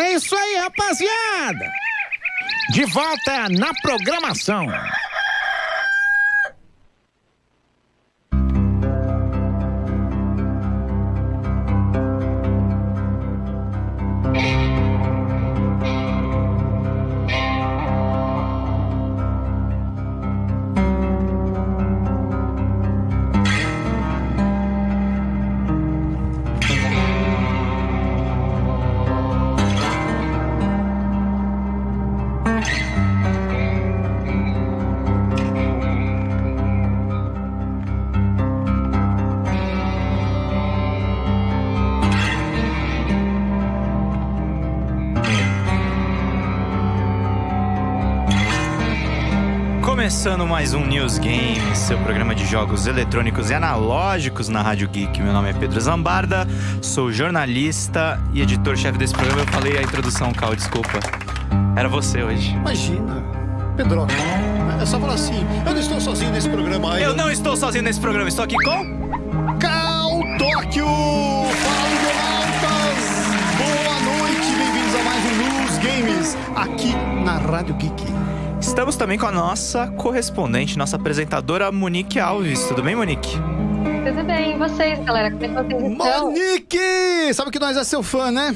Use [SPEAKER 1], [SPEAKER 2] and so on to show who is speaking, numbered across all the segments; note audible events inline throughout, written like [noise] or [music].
[SPEAKER 1] É isso aí, rapaziada! De volta na programação.
[SPEAKER 2] Começando mais um News Games, seu programa de jogos eletrônicos e analógicos na Rádio Geek. Meu nome é Pedro Zambarda, sou jornalista e editor-chefe desse programa. Eu falei a introdução, Cal, desculpa. Era você hoje.
[SPEAKER 3] Imagina, Pedro. É só falar assim: eu não estou sozinho nesse programa aí.
[SPEAKER 2] Eu não estou sozinho nesse programa, estou aqui com.
[SPEAKER 3] Cal Tóquio! Fala! Boa noite, bem-vindos a mais um News Games aqui na Rádio Geek.
[SPEAKER 2] Estamos também com a nossa correspondente, nossa apresentadora Monique Alves. Tudo bem, Monique?
[SPEAKER 4] Tudo bem, e vocês, galera? Como é que vocês estão?
[SPEAKER 3] Monique! Sabe que nós é seu fã, né?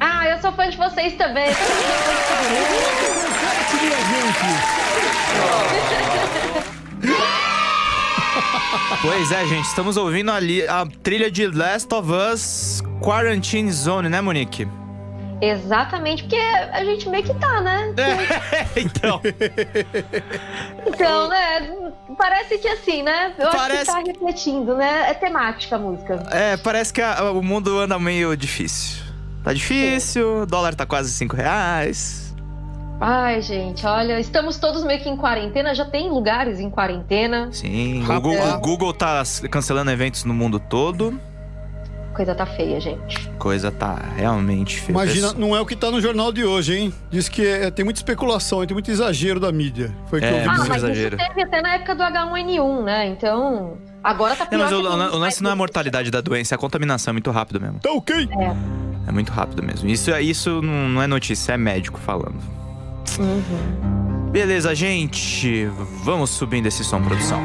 [SPEAKER 4] Ah, eu sou fã de vocês também. [laughs]
[SPEAKER 2] Pois é, gente, estamos ouvindo ali a trilha de Last of Us Quarantine Zone, né, Monique?
[SPEAKER 4] Exatamente, porque a gente meio que tá, né? [laughs]
[SPEAKER 2] então.
[SPEAKER 4] Então, né? Parece que assim, né? Eu
[SPEAKER 2] Parece-
[SPEAKER 4] acho que tá refletindo, né? É temática a música.
[SPEAKER 2] É, parece que a- o mundo anda meio difícil. Tá difícil, o dólar tá quase 5 reais.
[SPEAKER 4] Ai, gente, olha, estamos todos meio que em quarentena, já tem lugares em quarentena.
[SPEAKER 2] Sim, o. Google, o Google tá cancelando eventos no mundo todo.
[SPEAKER 4] Coisa tá feia, gente.
[SPEAKER 2] Coisa tá realmente feia.
[SPEAKER 3] Imagina, não é o que tá no jornal de hoje, hein? Diz que é- tem muita especulação, tem muito exagero da mídia. Foi o que
[SPEAKER 2] É,
[SPEAKER 3] eu ouvi
[SPEAKER 4] Ah, mas
[SPEAKER 2] exagero.
[SPEAKER 4] isso teve até na época do H1N1, né? Então, agora tá
[SPEAKER 2] Não,
[SPEAKER 4] pior
[SPEAKER 2] mas
[SPEAKER 4] que
[SPEAKER 2] o,
[SPEAKER 4] tudo,
[SPEAKER 2] o lance não é a
[SPEAKER 4] mas-
[SPEAKER 2] mortalidade da doença, é a contaminação, é muito rápido mesmo.
[SPEAKER 3] Tá ok?
[SPEAKER 2] É muito rápido mesmo. Isso, isso não não é notícia, é médico falando.
[SPEAKER 4] Uhum.
[SPEAKER 2] Beleza, gente. Vamos subindo esse som, produção.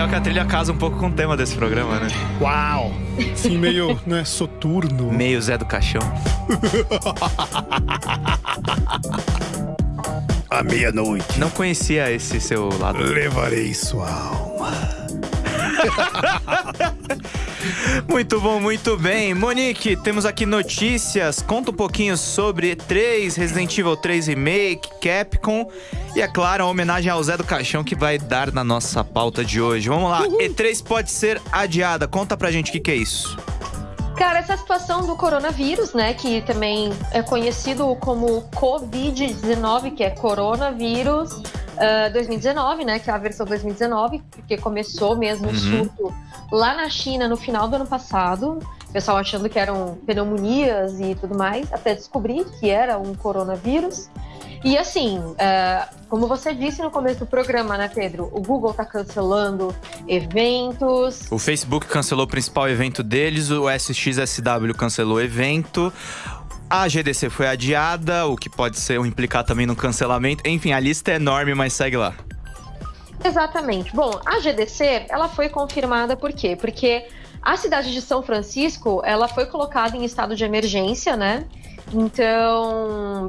[SPEAKER 2] Legal que a trilha casa um pouco com o tema desse programa, né?
[SPEAKER 3] Uau! Assim, meio, né, soturno.
[SPEAKER 2] Meio Zé do Caixão. [laughs]
[SPEAKER 3] À meia-noite,
[SPEAKER 2] Não conhecia esse seu lado.
[SPEAKER 3] levarei sua alma. [laughs]
[SPEAKER 2] Muito bom, muito bem. Monique, temos aqui notícias. Conta um pouquinho sobre E3, Resident Evil 3 Remake, Capcom e, é claro, a homenagem ao Zé do Caixão que vai dar na nossa pauta de hoje. Vamos lá. E3 pode ser adiada. Conta pra gente o que, que é isso.
[SPEAKER 4] Cara, essa situação do coronavírus, né, que também é conhecido como Covid-19, que é coronavírus ah, 2019, né, que é a versão 2019, porque começou mesmo o
[SPEAKER 2] Uhum.
[SPEAKER 4] surto lá na China no final do ano passado. O pessoal achando que eram pneumonias e tudo mais, até descobrir que era um coronavírus. E assim, ah, como você disse no começo do programa, né, Pedro? O Google tá cancelando eventos,
[SPEAKER 2] O Facebook cancelou o principal evento deles, o SXSW cancelou o evento. A GDC foi adiada, o que pode ser implicar também no cancelamento. Enfim, a lista é enorme, mas segue lá.
[SPEAKER 4] Exatamente. Bom, a GDC, ela foi confirmada por quê? Porque a cidade de São Francisco, ela foi colocada em estado de emergência, né? Então,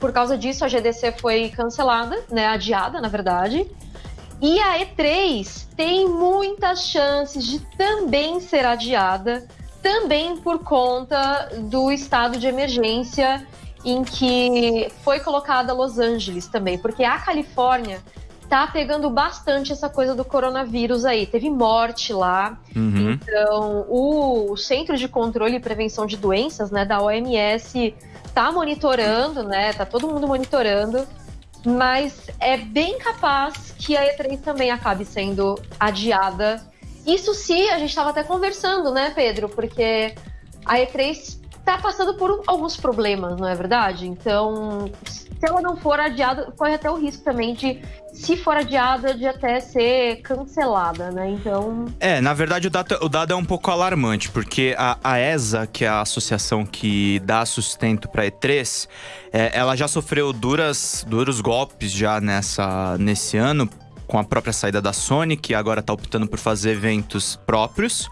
[SPEAKER 4] por causa disso, a GDC foi cancelada, né? Adiada, na verdade. E a E3 tem muitas chances de também ser adiada, também por conta do estado de emergência em que foi colocada Los Angeles também, porque a Califórnia tá pegando bastante essa coisa do coronavírus aí. Teve morte lá.
[SPEAKER 2] Uhum.
[SPEAKER 4] Então, o Centro de Controle e Prevenção de Doenças, né, da OMS, tá monitorando, né? Tá todo mundo monitorando. Mas é bem capaz que a E3 também acabe sendo adiada. Isso se a gente estava até conversando, né, Pedro? Porque a E3 tá passando por alguns problemas, não é verdade? Então, se ela não for adiada, corre até o risco também de, se for adiada, de até ser cancelada, né? Então.
[SPEAKER 2] É, na verdade o dado, o dado é um pouco alarmante, porque a, a ESA, que é a associação que dá sustento para E3, é, ela já sofreu duras, duros golpes já nessa, nesse ano com a própria saída da Sony, que agora está optando por fazer eventos próprios.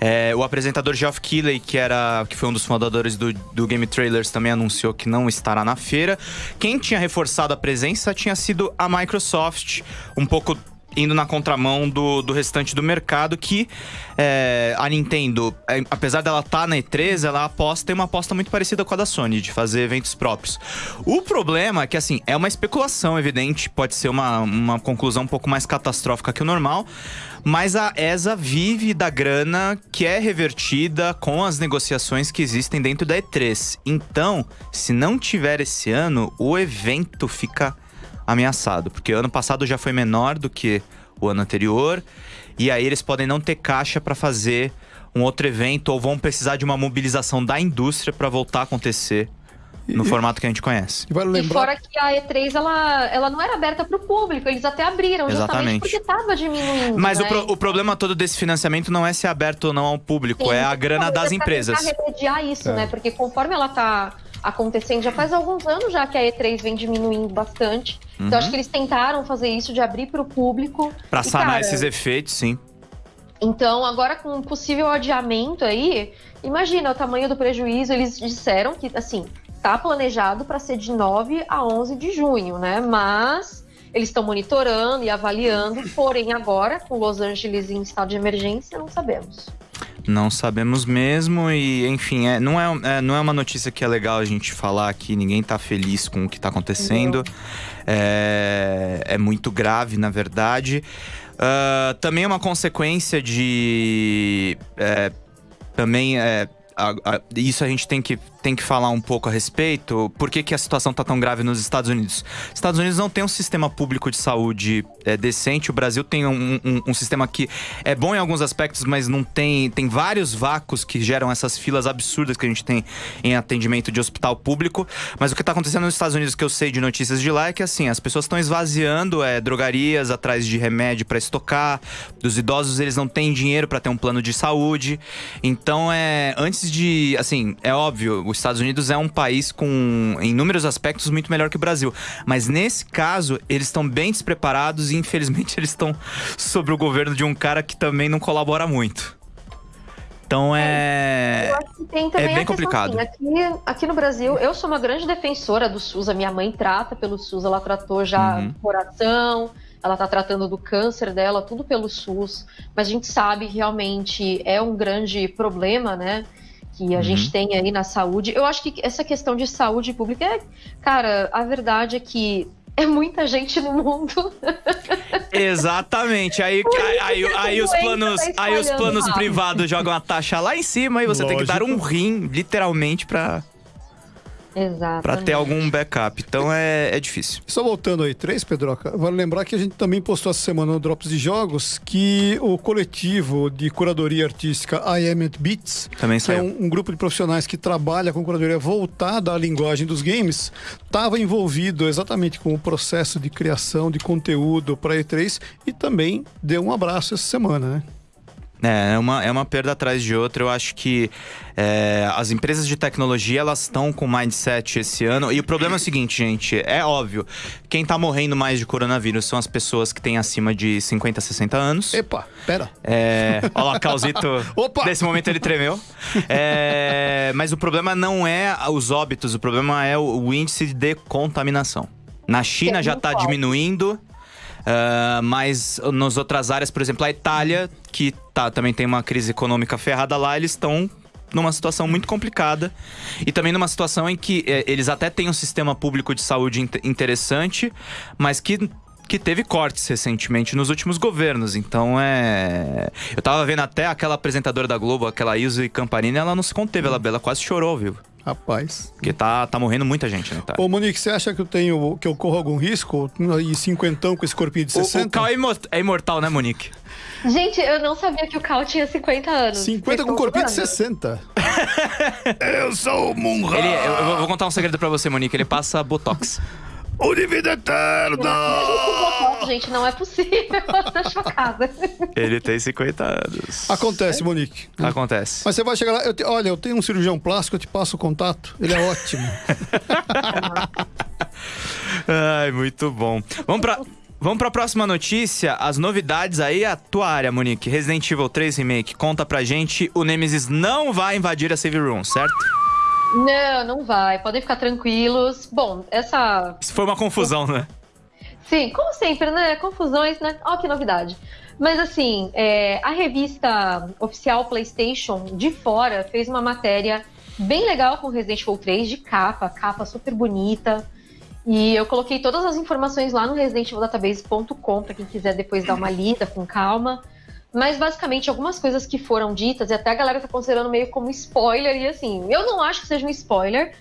[SPEAKER 2] É, o apresentador Geoff Keighley, que, era, que foi um dos fundadores do, do Game Trailers, também anunciou que não estará na feira. Quem tinha reforçado a presença tinha sido a Microsoft, um pouco indo na contramão do, do restante do mercado, que é, a Nintendo, é, apesar dela estar tá na E3, ela aposta tem uma aposta muito parecida com a da Sony, de fazer eventos próprios. O problema é que, assim, é uma especulação evidente, pode ser uma, uma conclusão um pouco mais catastrófica que o normal, mas a ESA vive da grana que é revertida com as negociações que existem dentro da E3. Então, se não tiver esse ano, o evento fica ameaçado, porque ano passado já foi menor do que o ano anterior, e aí eles podem não ter caixa para fazer um outro evento ou vão precisar de uma mobilização da indústria para voltar a acontecer no formato que a gente conhece.
[SPEAKER 4] E, lembrar... e fora que a E3 ela, ela não era aberta para o público, eles até abriram
[SPEAKER 2] Exatamente.
[SPEAKER 4] porque estava diminuindo.
[SPEAKER 2] Mas
[SPEAKER 4] né?
[SPEAKER 2] o, pro, o, problema todo desse financiamento não é ser aberto ou não ao público, Sim, é a grana das empresas.
[SPEAKER 4] remediar isso, é. né? Porque conforme ela está acontecendo já faz alguns anos já que a E3 vem diminuindo bastante. Uhum. Então acho que eles tentaram fazer isso de abrir para o público.
[SPEAKER 2] Para sanar cara, esses efeitos, sim.
[SPEAKER 4] Então, agora com um possível adiamento aí, imagina o tamanho do prejuízo. Eles disseram que, assim, tá planejado para ser de 9 a 11 de junho, né? Mas eles estão monitorando e avaliando, porém agora, com Los Angeles em estado de emergência, não sabemos.
[SPEAKER 2] Não sabemos mesmo e, enfim, é, não, é, é, não é uma notícia que é legal a gente falar aqui, ninguém tá feliz com o que tá acontecendo. É, é, muito grave, na verdade. Uh, também é uma consequência de. É, também é, a, a, isso a gente tem que tem que falar um pouco a respeito. Por que, que a situação está tão grave nos Estados Unidos? Os Estados Unidos não tem um sistema público de saúde é, decente. O Brasil tem um, um, um, sistema que é bom em alguns aspectos, mas não tem. Tem vários vácuos que geram essas filas absurdas que a gente tem em atendimento de hospital público. Mas o que está acontecendo nos Estados Unidos, que eu sei de notícias de lá, é que assim, as pessoas estão esvaziando é, drogarias atrás de remédio para estocar. Dos idosos, eles não têm dinheiro para ter um plano de saúde. Então, é. Antes de. Assim, é óbvio, os Estados Unidos é um país com, em inúmeros aspectos, muito melhor que o Brasil. Mas nesse caso, eles estão bem despreparados e infelizmente [laughs] eles estão sobre o governo de um cara que também não colabora muito. Então é. Eu acho que tem também é bem complicado.
[SPEAKER 4] Assim, aqui, aqui no Brasil, eu sou uma grande defensora do SUS. A minha mãe trata pelo SUS, ela tratou já uhum. coração, ela tá tratando do câncer dela, tudo pelo SUS. Mas a gente sabe realmente é um grande problema, né? Que a uhum. gente tem aí na saúde. Eu acho que essa questão de saúde pública é, cara, a verdade é que [laughs] é muita gente no mundo.
[SPEAKER 2] Exatamente. Aí, aí, aí, aí os planos, tá aí os planos privados jogam a taxa lá em cima e você Lógico. tem que dar um rim, literalmente, para
[SPEAKER 4] Exato.
[SPEAKER 2] Pra ter algum backup. Então é, é difícil.
[SPEAKER 3] Só voltando aí, três, Pedroca. Vale lembrar que a gente também postou essa semana no Drops de Jogos que o coletivo de curadoria artística I Am It Beats,
[SPEAKER 2] também
[SPEAKER 3] que é um, um, grupo de profissionais que trabalha com curadoria voltada à linguagem dos games, estava envolvido exatamente com o processo de criação de conteúdo para E3 e também deu um abraço essa semana, né?
[SPEAKER 2] É, é uma, é uma perda atrás de outra. Eu acho que é, as empresas de tecnologia, elas estão com mindset esse ano. E o problema é o seguinte, gente. É óbvio. Quem tá morrendo mais de coronavírus são as pessoas que têm acima de 50, 60 anos.
[SPEAKER 3] Epa, pera.
[SPEAKER 2] É, olha lá, Causito. [laughs] Opa! Nesse momento ele tremeu. É, mas o problema não é os óbitos. O problema é o, o índice de contaminação. Na China já está diminuindo. Uh, mas nas outras áreas, por exemplo, a Itália, que tá, também tem uma crise econômica ferrada lá, eles estão numa situação muito complicada e também numa situação em que eh, eles até têm um sistema público de saúde interessante, mas que que teve cortes recentemente nos últimos governos. Então é. Eu tava vendo até aquela apresentadora da Globo, aquela Ilse Camparini, ela não se conteve, ela, ela quase chorou vivo.
[SPEAKER 3] Rapaz.
[SPEAKER 2] Porque tá, tá morrendo muita gente, né? Tá.
[SPEAKER 3] Ô, Monique, você acha que eu tenho que eu corro algum risco? E cinquentão com esse corpinho de 60?
[SPEAKER 2] O, o Cal é imortal, né, Monique?
[SPEAKER 4] Gente, eu não sabia que o Cal tinha 50 anos.
[SPEAKER 3] 50 com corpinho de 60. [laughs]
[SPEAKER 2] eu sou o Munra. Ele, eu, eu, vou contar um segredo pra você, Monique. Ele passa Botox.
[SPEAKER 3] O Divino Eterno!
[SPEAKER 4] Gente, não é possível. [laughs] Tô [laughs] chocada.
[SPEAKER 2] Ele tem 50 anos.
[SPEAKER 3] Acontece, Monique.
[SPEAKER 2] Acontece.
[SPEAKER 3] Mas você vai chegar lá. Eu te- olha, eu tenho um cirurgião plástico, eu te passo o contato. Ele é ótimo. [laughs]
[SPEAKER 2] Ai, muito bom. Vamos pra, vamos pra próxima notícia. As novidades aí, a tua área, Monique. Resident Evil 3 Remake. Conta pra gente. O Nemesis não vai invadir a save room, certo?
[SPEAKER 4] Não, não vai. Podem ficar tranquilos. Bom, essa
[SPEAKER 2] Isso foi uma confusão, né?
[SPEAKER 4] Sim, como sempre, né? Confusões, né? Ó, que novidade. Mas assim, é, a revista oficial PlayStation de fora fez uma matéria bem legal com Resident Evil 3 de capa, capa super bonita. E eu coloquei todas as informações lá no residentevildatabase.com para quem quiser depois dar uma lida com calma. Mas basicamente algumas coisas que foram ditas, e até a galera tá considerando meio como spoiler, e assim, eu não acho que seja um spoiler,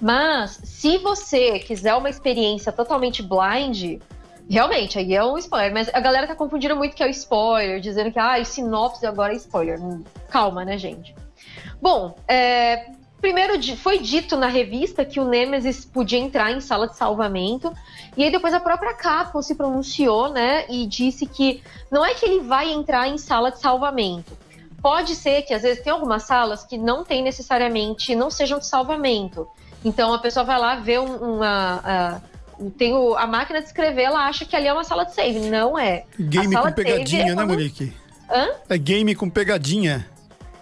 [SPEAKER 4] mas se você quiser uma experiência totalmente blind, realmente, aí é um spoiler. Mas a galera tá confundindo muito que é o spoiler, dizendo que ah, sinopse agora é spoiler. Calma, né, gente? Bom, é, primeiro foi dito na revista que o Nemesis podia entrar em sala de salvamento. E aí depois a própria Capcom se pronunciou, né? E disse que não é que ele vai entrar em sala de salvamento. Pode ser que às vezes tem algumas salas que não tem necessariamente, não sejam de salvamento. Então a pessoa vai lá ver um- uma. a- tem o- a máquina de escrever, ela acha que ali é uma sala de save. Não é.
[SPEAKER 3] Game com
[SPEAKER 4] save
[SPEAKER 3] pegadinha,
[SPEAKER 4] é
[SPEAKER 3] né, Monique?
[SPEAKER 4] Hã?
[SPEAKER 3] É game com pegadinha.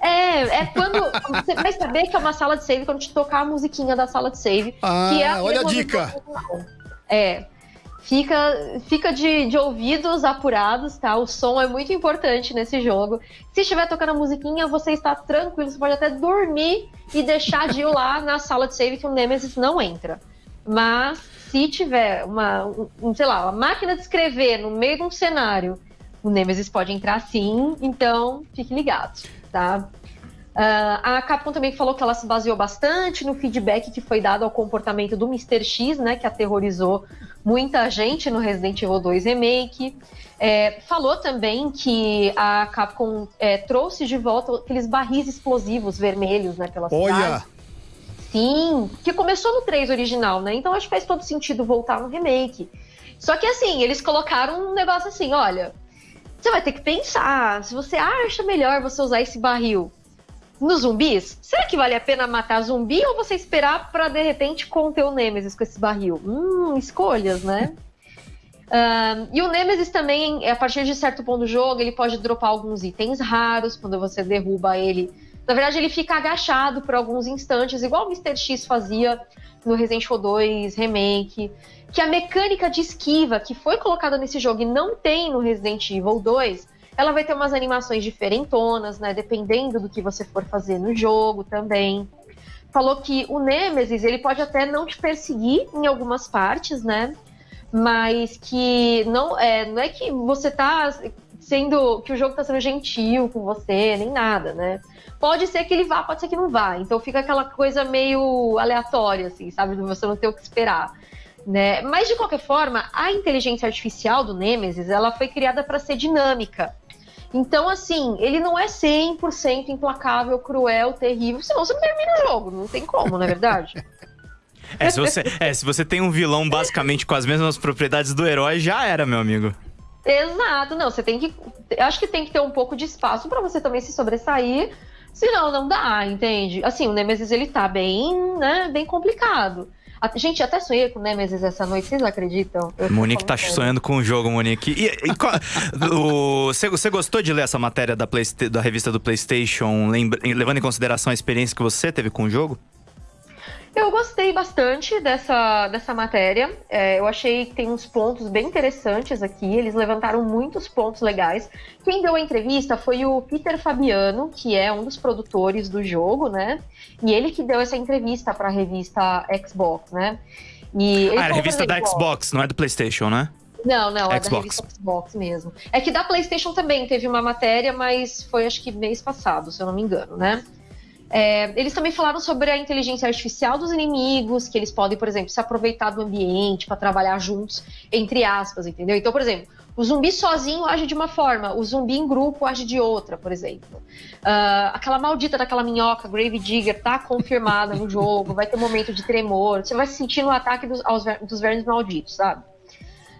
[SPEAKER 4] É, é quando. Você vai saber que é uma sala de save quando te tocar a musiquinha da sala de save.
[SPEAKER 3] Ah,
[SPEAKER 4] que é a
[SPEAKER 3] olha a dica.
[SPEAKER 4] original. É. Fica, fica de, de ouvidos apurados, tá? O som é muito importante nesse jogo. Se estiver tocando a musiquinha, você está tranquilo, você pode até dormir e deixar de ir lá na sala de save que o Nemesis não entra. Mas se tiver uma, um- um, sei lá, uma máquina de escrever no meio de um cenário, o Nemesis pode entrar sim, então fique ligado, tá? Ah, a Capcom também falou que ela se baseou bastante no feedback que foi dado ao comportamento do Mr. X, né, que aterrorizou muita gente no Resident Evil 2 Remake. É, falou também que a Capcom é, trouxe de volta aqueles barris explosivos vermelhos, né, pela
[SPEAKER 3] Olha,
[SPEAKER 4] cidade. Sim, que começou no 3 original, né? Então acho que faz todo sentido voltar no remake. Só que assim, eles colocaram um negócio assim, olha, você vai ter que pensar, se você acha melhor você usar esse barril nos zumbis, será que vale a pena matar zumbi ou você esperar pra de repente conter o Nemesis com esse barril? Hum, escolhas, né? [laughs] Ahn, e o Nemesis também, a partir de certo ponto do jogo, ele pode dropar alguns itens raros quando você derruba ele. Na verdade, ele fica agachado por alguns instantes, igual o Mr. X fazia no Resident Evil 2 Remake. Que a mecânica de esquiva que foi colocada nesse jogo e não tem no Resident Evil 2, ela vai ter umas animações diferentonas, né? Dependendo do que você for fazer no jogo também. Falou que o Nemesis, ele pode até não te perseguir em algumas partes, né? Mas que não é, não é que você tá sendo. que o jogo tá sendo gentil com você, nem nada, né? Pode ser que ele vá, pode ser que não vá. Então fica aquela coisa meio aleatória, assim, sabe? Você não ter o que esperar. Né? Mas de qualquer forma, a inteligência artificial do Nemesis, ela foi criada para ser dinâmica. Então, assim, ele não é 100% implacável, cruel, terrível, senão você não termina o jogo, não tem como, não é verdade? [laughs]
[SPEAKER 2] É se, você, é, se você tem um vilão basicamente com as mesmas propriedades do herói, já era, meu amigo.
[SPEAKER 4] Exato, não, você tem que. Acho que tem que ter um pouco de espaço para você também se sobressair, senão não dá, entende? Assim, o Nemesis ele tá bem, né, bem complicado. A- Gente, até sonhei com o Nemesis essa noite, vocês acreditam? Eu
[SPEAKER 2] Monique tá
[SPEAKER 4] sério.
[SPEAKER 2] sonhando com o jogo, Monique. E, e qual- o- você, você gostou de ler essa matéria da, Playsta- da revista do PlayStation, lembra- levando em consideração a experiência que você teve com o jogo?
[SPEAKER 4] Eu gostei bastante dessa, dessa matéria. É, eu achei que tem uns pontos bem interessantes aqui. Eles levantaram muitos pontos legais. Quem deu a entrevista foi o Peter Fabiano, que é um dos produtores do jogo, né? E ele que deu essa entrevista para a revista Xbox, né? E
[SPEAKER 2] Ah, era a revista da Xbox, não é do PlayStation, né?
[SPEAKER 4] Não, não, é da
[SPEAKER 2] Xbox.
[SPEAKER 4] revista Xbox mesmo. É que da PlayStation também teve uma matéria, mas foi acho que mês passado, se eu não me engano, né? É, eles também falaram sobre a inteligência artificial dos inimigos, que eles podem, por exemplo, se aproveitar do ambiente para trabalhar juntos, entre aspas, entendeu? Então, por exemplo, O zumbi sozinho age de uma forma, o zumbi em grupo age de outra, por exemplo. Uh, aquela maldita daquela minhoca, Grave Digger, tá confirmada no jogo, vai ter um momento de tremor, você vai se sentir no ataque dos, aos, dos vermes malditos, sabe?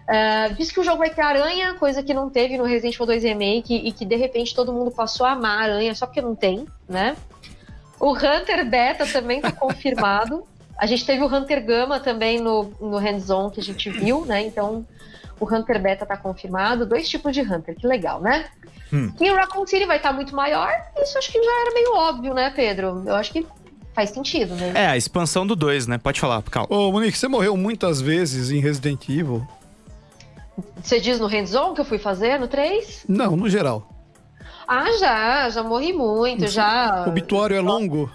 [SPEAKER 4] Uh, diz que o jogo vai ter aranha, coisa que não teve no Resident Evil 2 Remake e que de repente todo mundo passou a amar a aranha só porque não tem, né? O Hunter Beta também tá confirmado. A gente teve o Hunter Gama também no, no hands-on que a gente viu, né? Então o Hunter Beta tá confirmado. Dois tipos de Hunter, que legal, né? Hum. E o Raccoon City vai estar tá muito maior. Isso acho que já era meio óbvio, né, Pedro? Eu acho que faz sentido, né?
[SPEAKER 2] É, a expansão do 2, né? Pode falar, calma.
[SPEAKER 3] Ô, Monique, você morreu muitas vezes em Resident Evil.
[SPEAKER 4] Você diz no hands-on que eu fui fazer, no 3?
[SPEAKER 3] Não, no geral.
[SPEAKER 4] Ah, já, já morri muito, já.
[SPEAKER 3] O obituário é longo?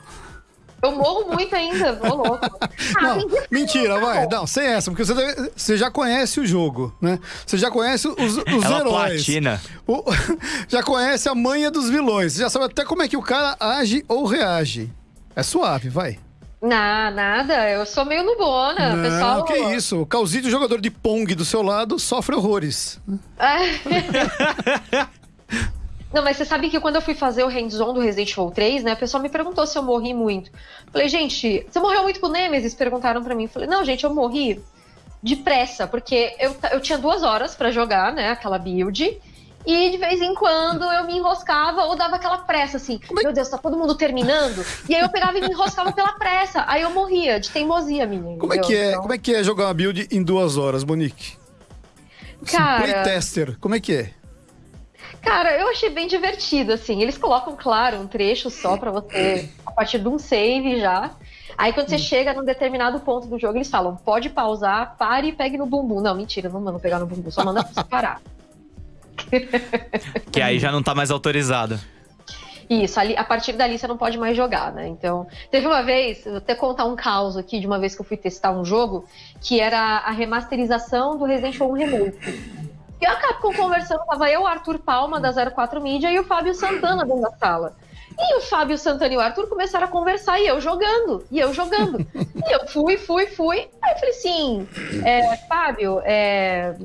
[SPEAKER 4] Eu morro muito ainda, ô louco. [laughs]
[SPEAKER 3] Ah, não, mentira, vai. Não, sem essa, porque você, deve, você já conhece o jogo, né? Você já conhece os, os
[SPEAKER 2] Ela
[SPEAKER 3] heróis.
[SPEAKER 2] Platina.
[SPEAKER 3] O, [laughs] já conhece a manha dos vilões. Você já sabe até como é que o cara age ou reage. É suave, vai.
[SPEAKER 4] Não, nada, eu sou meio nubona. Não, pessoal...
[SPEAKER 3] que isso. O Calzito, jogador de Pong do seu lado, sofre horrores. [laughs]
[SPEAKER 4] Não, mas você sabe que quando eu fui fazer o hands-on do Resident Evil 3, né, a pessoa me perguntou se eu morri muito. Falei, gente, você morreu muito com o Nemesis? Perguntaram para mim. Falei, não, gente, eu morri depressa, porque eu, eu tinha duas horas para jogar, né, aquela build. E de vez em quando eu me enroscava ou dava aquela pressa, assim, é... meu Deus, tá todo mundo terminando. E aí eu pegava e me enroscava pela pressa. Aí eu morria de teimosia minha.
[SPEAKER 3] Como é que é, então... como é que é jogar uma build em duas horas, Monique?
[SPEAKER 4] Cara.
[SPEAKER 3] Playtester, como é que é?
[SPEAKER 4] Cara, eu achei bem divertido, assim. Eles colocam, claro, um trecho só para você, a partir de um save já. Aí quando você hum. chega num determinado ponto do jogo, eles falam: pode pausar, pare e pegue no bumbum. Não, mentira, não manda pegar no bumbum, só manda você [laughs] parar.
[SPEAKER 2] que aí já não tá mais autorizada.
[SPEAKER 4] Isso, ali, a partir dali você não pode mais jogar, né? Então, teve uma vez, vou até contar um caos aqui de uma vez que eu fui testar um jogo, que era a remasterização do Resident Evil 1 Remake. E a Capcom conversando, tava eu, o Arthur Palma, da 04 Media, e o Fábio Santana dentro da sala. E o Fábio Santana e o Arthur começaram a conversar e eu jogando, e eu jogando. e eu fui, fui, fui. Aí eu falei assim: é, Fábio, é,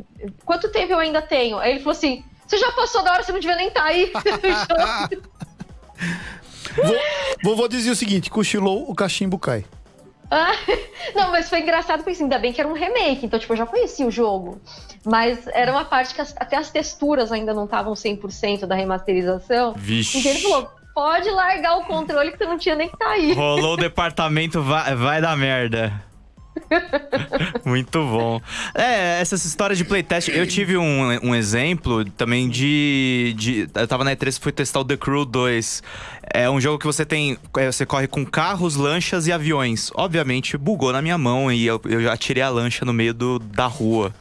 [SPEAKER 4] quanto tempo eu ainda tenho? Aí ele falou assim: você já passou da hora, você não devia nem estar tá aí. [laughs]
[SPEAKER 3] vou, vou dizer o seguinte: cochilou, o cachimbo cai.
[SPEAKER 4] Ah, [laughs] não, mas foi engraçado porque assim, ainda bem que era um remake, então tipo, eu já conhecia o jogo. Mas era uma parte que as, até as texturas ainda não estavam 100% da remasterização.
[SPEAKER 2] Vixe.
[SPEAKER 4] Então ele falou: pode largar o controle que você não tinha nem que tá aí.
[SPEAKER 2] Rolou o departamento, vai, vai dar merda. [laughs] Muito bom. É, essas histórias de playtest. Eu tive um, um exemplo também de, de. Eu tava na E3 e fui testar o The Crew 2. É um jogo que você tem. É, você corre com carros, lanchas e aviões. Obviamente, bugou na minha mão e eu, eu já tirei a lancha no meio do, da rua.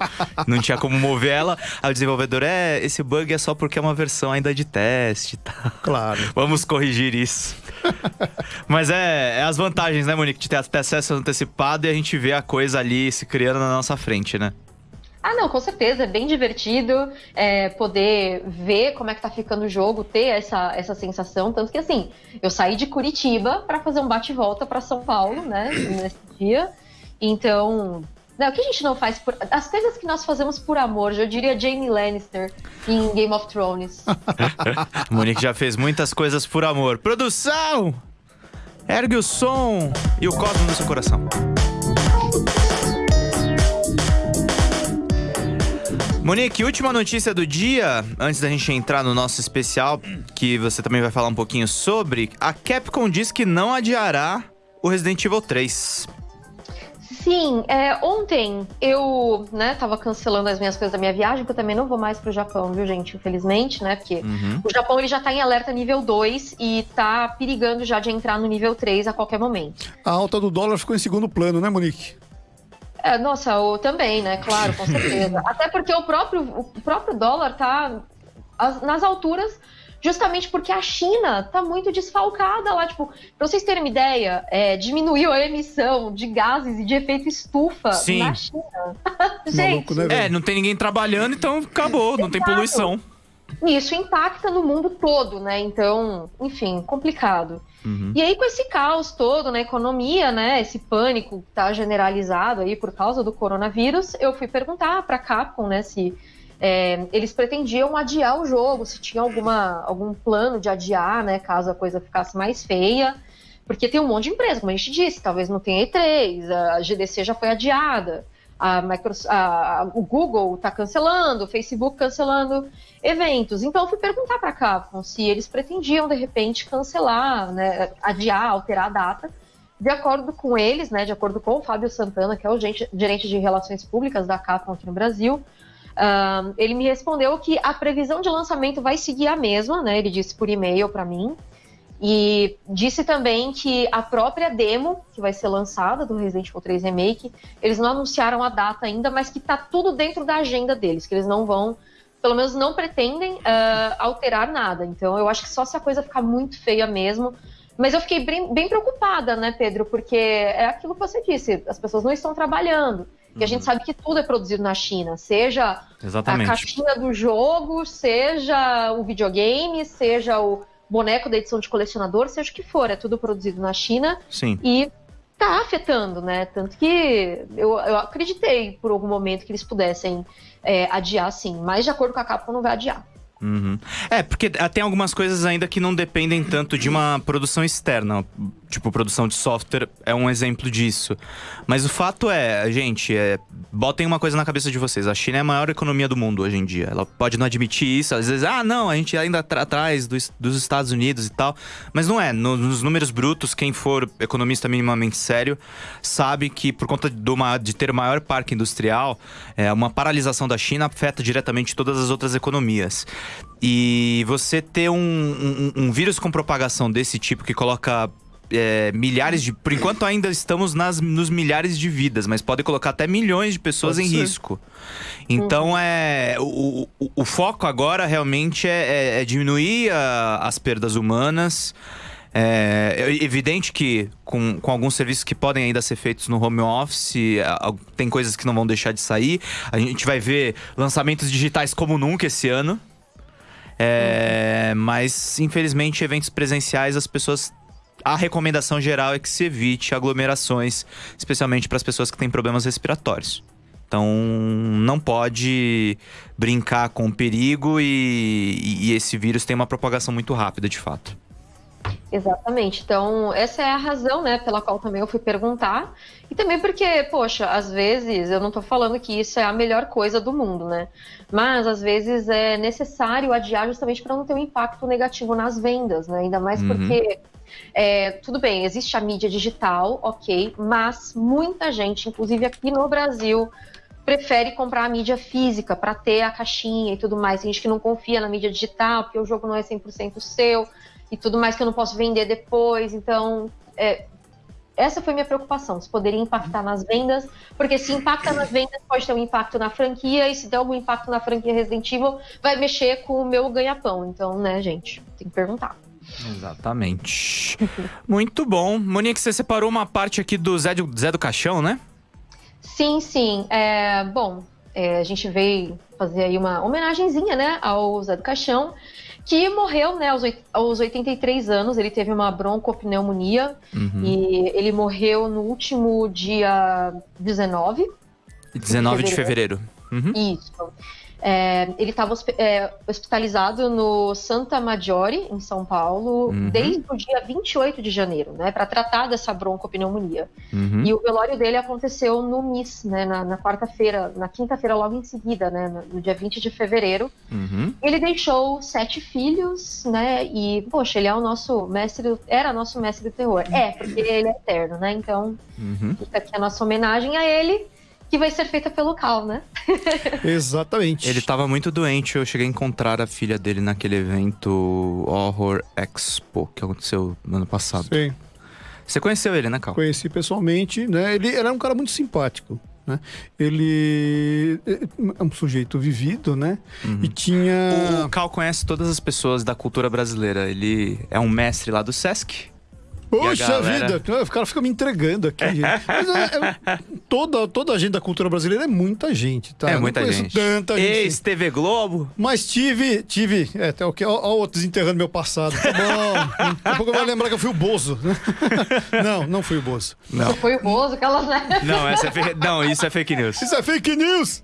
[SPEAKER 2] Não tinha como mover ela. Aí o desenvolvedor, é, esse bug é só porque é uma versão ainda de teste. Tá?
[SPEAKER 3] Claro.
[SPEAKER 2] Vamos corrigir isso. [laughs] Mas é, é, as vantagens, né, Monique, de ter acesso antecipado e a gente vê a coisa ali se criando na nossa frente, né?
[SPEAKER 4] Ah, não, com certeza, é bem divertido é, poder ver como é que tá ficando o jogo, ter essa, essa sensação. Tanto que, assim, eu saí de Curitiba para fazer um bate-volta para São Paulo, né, nesse dia. Então, não, o que a gente não faz por. As coisas que nós fazemos por amor, eu diria Jamie Lannister em Game of Thrones. [laughs]
[SPEAKER 2] Monique já fez muitas coisas por amor. Produção! Ergue o som e o cosmo no seu coração. Monique, última notícia do dia, antes da gente entrar no nosso especial, que você também vai falar um pouquinho sobre. A Capcom diz que não adiará o Resident Evil 3.
[SPEAKER 4] Sim, é, ontem eu, né, tava cancelando as minhas coisas da minha viagem, porque eu também não vou mais pro Japão, viu, gente? Infelizmente, né? Porque uhum. o Japão ele já tá em alerta nível 2 e tá perigando já de entrar no nível 3 a qualquer momento.
[SPEAKER 3] A alta do dólar ficou em segundo plano, né, Monique?
[SPEAKER 4] É, nossa, eu também, né? Claro, com certeza. [laughs] Até porque o próprio, o próprio dólar tá nas alturas justamente porque a China tá muito desfalcada lá. Tipo, pra vocês terem uma ideia, é, diminuiu a emissão de gases e de efeito estufa
[SPEAKER 2] Sim.
[SPEAKER 4] na China. [laughs]
[SPEAKER 2] Gente. Maluco, né, é, não tem ninguém trabalhando, então acabou, não tem poluição.
[SPEAKER 4] Isso impacta no mundo todo, né? Então, enfim, complicado. Uhum. E aí, com esse caos todo na economia, né? Esse pânico que tá generalizado aí por causa do coronavírus, eu fui perguntar pra Capcom, né, se é, eles pretendiam adiar o jogo, se tinha alguma, algum plano de adiar, né, caso a coisa ficasse mais feia, porque tem um monte de empresa, como a gente disse, talvez não tenha E3, a GDC já foi adiada, a Microsoft, a, o Google está cancelando, o Facebook cancelando eventos. Então eu fui perguntar para a Capcom se eles pretendiam de repente cancelar, né, adiar, alterar a data. De acordo com eles, né, de acordo com o Fábio Santana, que é o gerente de relações públicas da Capcom aqui no Brasil, um, ele me respondeu que a previsão de lançamento vai seguir a mesma, né? Ele disse por e-mail para mim. E disse também que a própria demo que vai ser lançada do Resident Evil 3 Remake, eles não anunciaram a data ainda, mas que tá tudo dentro da agenda deles, que eles não vão, pelo menos não pretendem uh, alterar nada. Então eu acho que só se a coisa ficar muito feia mesmo. Mas eu fiquei bem, bem preocupada, né, Pedro? Porque é aquilo que você disse, as pessoas não estão trabalhando. E a gente uhum. sabe que tudo é produzido na China, seja
[SPEAKER 2] Exatamente.
[SPEAKER 4] a caixinha do jogo, seja o videogame, seja o boneco da edição de colecionador, seja o que for, é tudo produzido na China.
[SPEAKER 2] Sim.
[SPEAKER 4] E tá afetando, né? Tanto que eu, eu acreditei por algum momento que eles pudessem é, adiar, sim. Mas de acordo com a Capcom, não vai adiar.
[SPEAKER 2] Uhum. É, porque tem algumas coisas ainda que não dependem tanto de uma produção externa. Tipo, produção de software é um exemplo disso. Mas o fato é, gente, é, botem uma coisa na cabeça de vocês. A China é a maior economia do mundo hoje em dia. Ela pode não admitir isso. Às vezes, ah, não, a gente ainda tá atrás dos, dos Estados Unidos e tal. Mas não é. No, nos números brutos, quem for economista minimamente sério sabe que por conta de, uma, de ter o maior parque industrial, é, uma paralisação da China afeta diretamente todas as outras economias. E você ter um, um, um vírus com propagação desse tipo que coloca é, milhares de. Por enquanto ainda estamos nas, nos milhares de vidas, mas pode colocar até milhões de pessoas Pode em ser. risco. Então uhum. é. O, o, o, foco agora realmente é, é, é diminuir a, as perdas humanas. É, é evidente que com, com alguns serviços que podem ainda ser feitos no home office, tem coisas que não vão deixar de sair. A gente vai ver lançamentos digitais como nunca esse ano. É, uhum. Mas, infelizmente, eventos presenciais as pessoas a recomendação geral é que se evite aglomerações, especialmente para as pessoas que têm problemas respiratórios. Então, não pode brincar com o perigo e, e esse vírus tem uma propagação muito rápida, de fato.
[SPEAKER 4] Exatamente. Então, essa é a razão, né, pela qual também eu fui perguntar. E também porque, poxa, às vezes, eu não estou falando que isso é a melhor coisa do mundo, né? Mas às vezes é necessário adiar justamente para não ter um impacto negativo nas vendas, né? Ainda mais uhum. porque é, tudo bem, existe a mídia digital, ok, mas muita gente, inclusive aqui no Brasil, prefere comprar a mídia física para ter a caixinha e tudo mais. Tem gente que não confia na mídia digital, porque o jogo não é 100% seu e tudo mais que eu não posso vender depois. Então, é, essa foi minha preocupação, se poderia impactar nas vendas, porque se impacta nas vendas, pode ter um impacto na franquia, e se der algum impacto na franquia Resident Evil, vai mexer com o meu ganha-pão. Então, né, gente, tem que perguntar.
[SPEAKER 2] Exatamente. [laughs] Muito bom. Monique, você separou uma parte aqui do Zé do, Zé do Caixão, né?
[SPEAKER 4] Sim, sim. É, bom, é, a gente veio fazer aí uma homenagenzinha, né, ao Zé do Caixão, que morreu, né, aos, aos 83 anos. Ele teve uma broncopneumonia uhum. e ele morreu no último dia 19.
[SPEAKER 2] 19 de fevereiro. De fevereiro.
[SPEAKER 4] Uhum. Isso. É, ele estava é, hospitalizado no Santa Maggiore, em São Paulo, uhum. desde o dia 28 de janeiro, né, para tratar dessa broncopneumonia. Uhum. E o velório dele aconteceu no MIS, né, na, na quarta-feira, na quinta-feira logo em seguida, né, no dia 20 de fevereiro. Uhum. Ele deixou sete filhos, né, e, poxa, ele é o nosso mestre, era nosso mestre do terror. É, porque ele é eterno, né, então uhum. fica aqui a nossa homenagem a ele que vai ser feita pelo Cal, né? [laughs]
[SPEAKER 3] Exatamente.
[SPEAKER 2] Ele tava muito doente, eu cheguei a encontrar a filha dele naquele evento Horror Expo que aconteceu no ano passado.
[SPEAKER 3] Sim.
[SPEAKER 2] Você conheceu ele, né, Cal?
[SPEAKER 3] Conheci pessoalmente, né? Ele era um cara muito simpático. Né? Ele é um sujeito vivido, né? Uhum. E tinha.
[SPEAKER 2] O Cal conhece todas as pessoas da cultura brasileira. Ele é um mestre lá do Sesc.
[SPEAKER 3] Poxa galera... vida, o cara fica me entregando aqui, gente. Mas é, é, toda, toda a gente da cultura brasileira é muita gente, tá?
[SPEAKER 2] É muita gente.
[SPEAKER 3] Tanta gente.
[SPEAKER 2] Ex-TV Globo.
[SPEAKER 3] Mas tive, tive. É, até o que? Ó, ó, desenterrando meu passado. Tá bom. Daqui a pouco vai lembrar que eu fui o Bozo. [laughs] Não, não fui o Bozo.
[SPEAKER 4] Não. Você foi o Bozo, aquelas, né?
[SPEAKER 2] Não, essa é fe... não, isso é fake news.
[SPEAKER 3] Isso é fake news!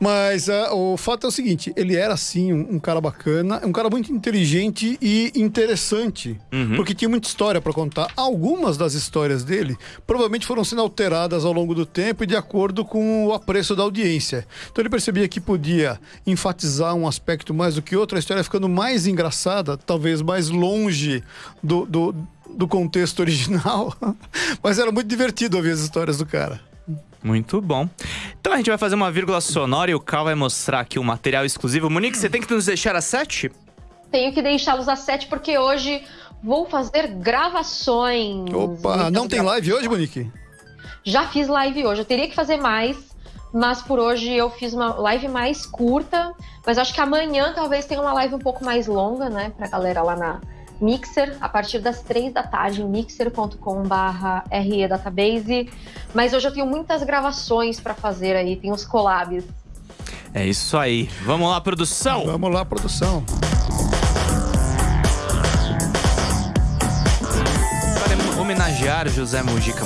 [SPEAKER 3] Mas uh, o fato é o seguinte: ele era, sim, um, um, cara bacana, um cara muito inteligente e interessante, uhum. porque tinha muita história para contar. Algumas das histórias dele provavelmente foram sendo alteradas ao longo do tempo e de acordo com o apreço da audiência. Então ele percebia que podia enfatizar um aspecto mais do que outro, a história ficando mais engraçada, talvez mais longe do, do, do contexto original. [laughs] Mas era muito divertido ouvir as histórias do cara.
[SPEAKER 2] Muito bom. Então a gente vai fazer uma vírgula sonora e o Cal vai mostrar aqui um material exclusivo. Monique, você tem que nos deixar às sete?
[SPEAKER 4] Tenho que deixá-los às sete porque hoje vou fazer gravações.
[SPEAKER 3] Opa, não tem live hoje, Monique?
[SPEAKER 4] Já fiz live hoje. Eu teria que fazer mais, mas por hoje eu fiz uma live mais curta. Mas acho que amanhã talvez tenha uma live um pouco mais longa, né? Pra galera lá na, Mixer a partir das três da tarde em mixer.com/re database. Mas hoje eu tenho muitas gravações para fazer aí, tem os collabs.
[SPEAKER 2] É isso aí. Vamos lá, produção.
[SPEAKER 3] Vamos lá, produção.
[SPEAKER 2] Para homenagear José Mujica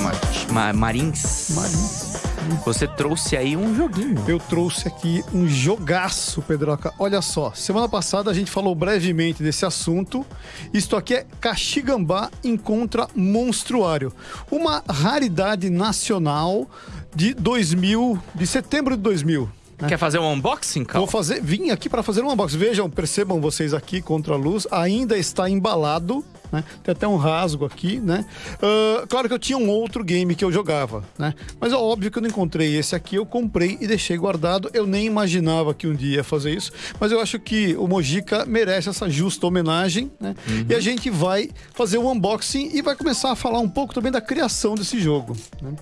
[SPEAKER 2] Marins. Marins. Você trouxe aí um joguinho.
[SPEAKER 3] Eu trouxe aqui um jogaço, Pedroca. Olha só, semana passada a gente falou brevemente desse assunto. Isto aqui é Caxigambá Encontra Monstruário. Uma raridade nacional de 2000, de setembro de 2000.
[SPEAKER 2] Né? Quer fazer um unboxing, Cal?
[SPEAKER 3] Vou fazer, vim aqui para fazer um unboxing. Vejam, percebam vocês aqui contra a luz, ainda está embalado né? Tem até um rasgo aqui, né? Uh, claro que eu tinha um outro game que eu jogava, né? Mas é óbvio que eu não encontrei esse aqui, eu comprei e deixei guardado. Eu nem imaginava que um dia ia fazer isso, mas eu acho que o Mojica merece essa justa homenagem, né? Uhum. E a gente vai fazer o um unboxing e vai começar a falar um pouco também da criação desse jogo. Né?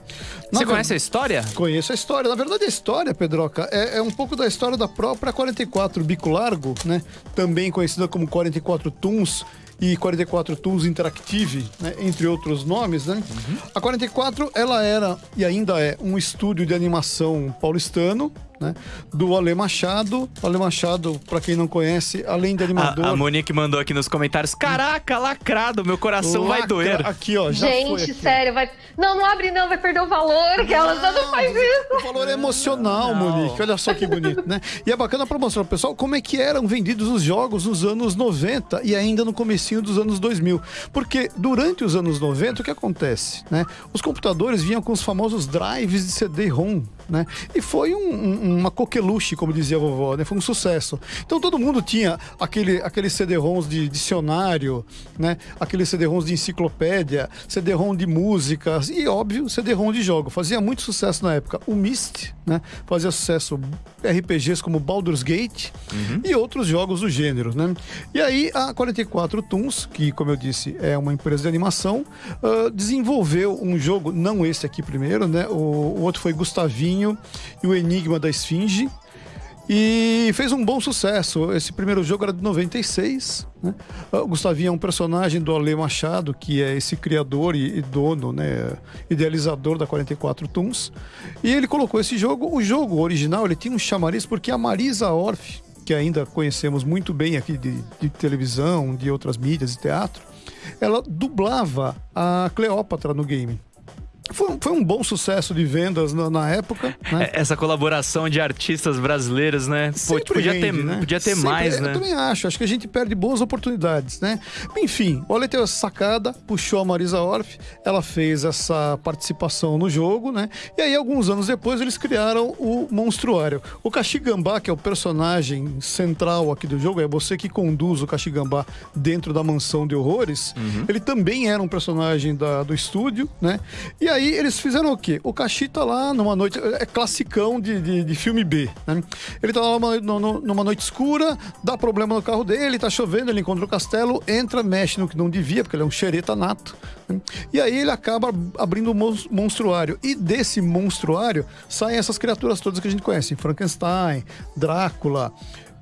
[SPEAKER 2] Você conhece a história?
[SPEAKER 3] Conheço a história. Na verdade, a história, Pedroca, é, é um pouco da história da própria 44 Bico Largo, né? Também conhecida como 44 Tunes e 44 Tools Interactive, né, entre outros nomes, né? Uhum. A 44 ela era e ainda é um estúdio de animação paulistano, né? Do Ale Machado. O Ale Machado, para quem não conhece, além de animador.
[SPEAKER 2] A, a Monique mandou aqui nos comentários: Caraca, lacrado, meu coração Lacra, vai doer.
[SPEAKER 3] Aqui, ó.
[SPEAKER 4] Gente, sério, vai. Não, não abre, não, vai perder o valor, que ela não, não faz isso.
[SPEAKER 3] O valor é emocional, não. Monique. Olha só que bonito, né? E é bacana para mostrar pro pessoal como é que eram vendidos os jogos nos anos 90 e ainda no comecinho dos anos 2000. Porque durante os anos 90, o que acontece, né? Os computadores vinham com os famosos drives de CD-ROM, né? E foi um, um, uma coqueluche, como dizia a vovó, né? Foi um sucesso. Então todo mundo tinha aquele, aqueles CD-ROMs de dicionário, né? Aqueles CD-ROMs de enciclopédia, CD-ROM de músicas e, óbvio, CD-ROM de jogo. Fazia muito sucesso na época. O Myst, né? Fazia sucesso RPGs como Baldur's Gate uhum. e outros jogos do gênero, né? E aí a 44 Toons, que, como eu disse, é uma empresa de animação, uh, desenvolveu um jogo, não esse aqui primeiro, né? O, o outro foi Gustavinho e o Enigma da Esfinge. E fez um bom sucesso. Esse primeiro jogo era de 96. Né? O Gustavinho é um personagem do Ale Machado, que é esse criador e, dono, né, idealizador da 44 Toons. E ele colocou esse jogo. O jogo original ele tinha um chamariz porque a Marisa Orff, que ainda conhecemos muito bem aqui de, de televisão, de outras mídias e teatro, ela dublava a Cleópatra no game. Foi, foi, um bom sucesso de vendas na, na época. Né?
[SPEAKER 2] É, essa colaboração de artistas brasileiros, né? Pô, podia, rende, ter, né? podia ter Sempre, mais, né?
[SPEAKER 3] Eu também acho. Acho que a gente perde boas oportunidades, né? Enfim, o Ale teve essa sacada, puxou a Marisa Orff, ela fez essa participação no jogo, né? E aí, alguns anos depois, eles criaram o Monstruário. O Kashigambá, que é o personagem central aqui do jogo, é você que conduz o Kashigambá dentro da mansão de horrores. Uhum. Ele também era um personagem da, do estúdio, né? E aí, aí eles fizeram o quê? O Kashi tá lá numa noite. É classicão de, de, de filme B, né? Ele tá lá numa, numa noite escura, dá problema no carro dele, tá chovendo, ele encontra o castelo, entra, mexe no que não devia, porque ele é um xereta nato. Né? E aí ele acaba abrindo um monstruário. E desse monstruário saem essas criaturas todas que a gente conhece: Frankenstein, Drácula.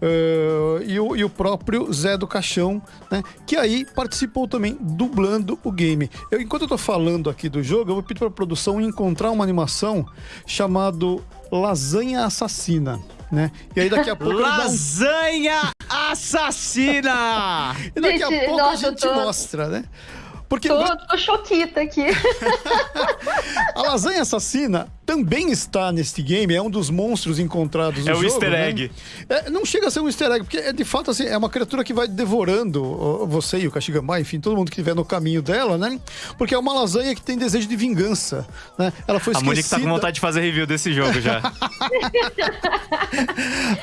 [SPEAKER 3] Uh, e, o, e, o, próprio Zé do Caixão, né? Que aí participou também dublando o game. Eu, enquanto eu tô falando aqui do jogo, eu vou pedir pra produção encontrar uma animação chamado Lasanha Assassina. Né? E aí daqui a pouco.
[SPEAKER 2] Lasanha um... Assassina! [laughs]
[SPEAKER 3] e daqui a pouco Nossa, a gente tô... mostra, né?
[SPEAKER 4] Porque tô, tô choquita aqui. [laughs] [laughs]
[SPEAKER 3] a lasanha assassina também está neste game, é um dos monstros encontrados no
[SPEAKER 2] É o
[SPEAKER 3] jogo.
[SPEAKER 2] easter
[SPEAKER 3] né?
[SPEAKER 2] egg.
[SPEAKER 3] É, não chega a ser um easter egg, porque é de fato assim, é uma criatura que vai devorando você e o Kashigama, enfim, todo mundo que estiver no caminho dela, né? Porque é uma lasanha que tem desejo de vingança, né? Ela foi
[SPEAKER 2] A
[SPEAKER 3] esquecida.
[SPEAKER 2] Monique tá com vontade de fazer review desse jogo já. [laughs]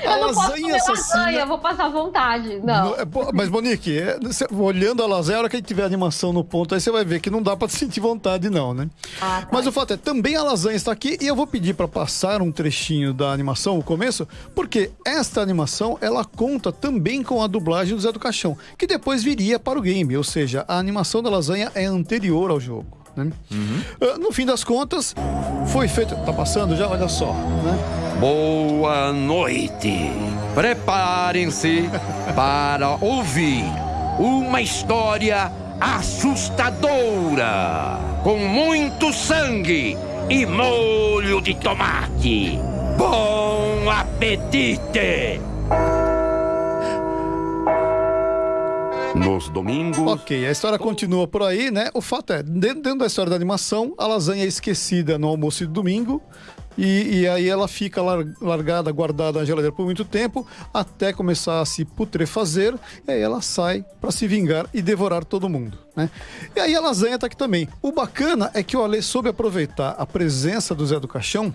[SPEAKER 3] A lasanha assassina.
[SPEAKER 4] lasanha, eu vou passar vontade. Não.
[SPEAKER 3] No- é, Mas, Monique, é, cê- olhando a lasanha, a hora que a gente tiver a animação no ponto, aí você vai ver que não dá pra sentir vontade, não, né?
[SPEAKER 4] Ah, tá.
[SPEAKER 3] Mas o fato é, também a lasanha está aqui e eu vou pedir pra passar um trechinho da animação, o começo, porque esta animação, ela conta também com a dublagem do Zé do Caixão, que depois viria para o game, ou seja, a animação da lasanha é anterior ao jogo. Né? Ah, no fim das contas, foi feito. Tá passando já? Olha só. Né?
[SPEAKER 5] Boa noite. Preparem-se [laughs] para ouvir uma história assustadora, com muito sangue e molho de tomate. Bom apetite! Nos domingos.
[SPEAKER 3] Ok, a história continua por aí, né? O fato é, dentro, dentro da história da animação, a lasanha é esquecida no almoço de domingo. E, e aí ela fica lar- largada, guardada na geladeira por muito tempo, até começar a se putrefazer, e aí ela sai para se vingar e devorar todo mundo, né? E aí a lasanha tá aqui também. O bacana é que o Ale soube aproveitar a presença do Zé do Caixão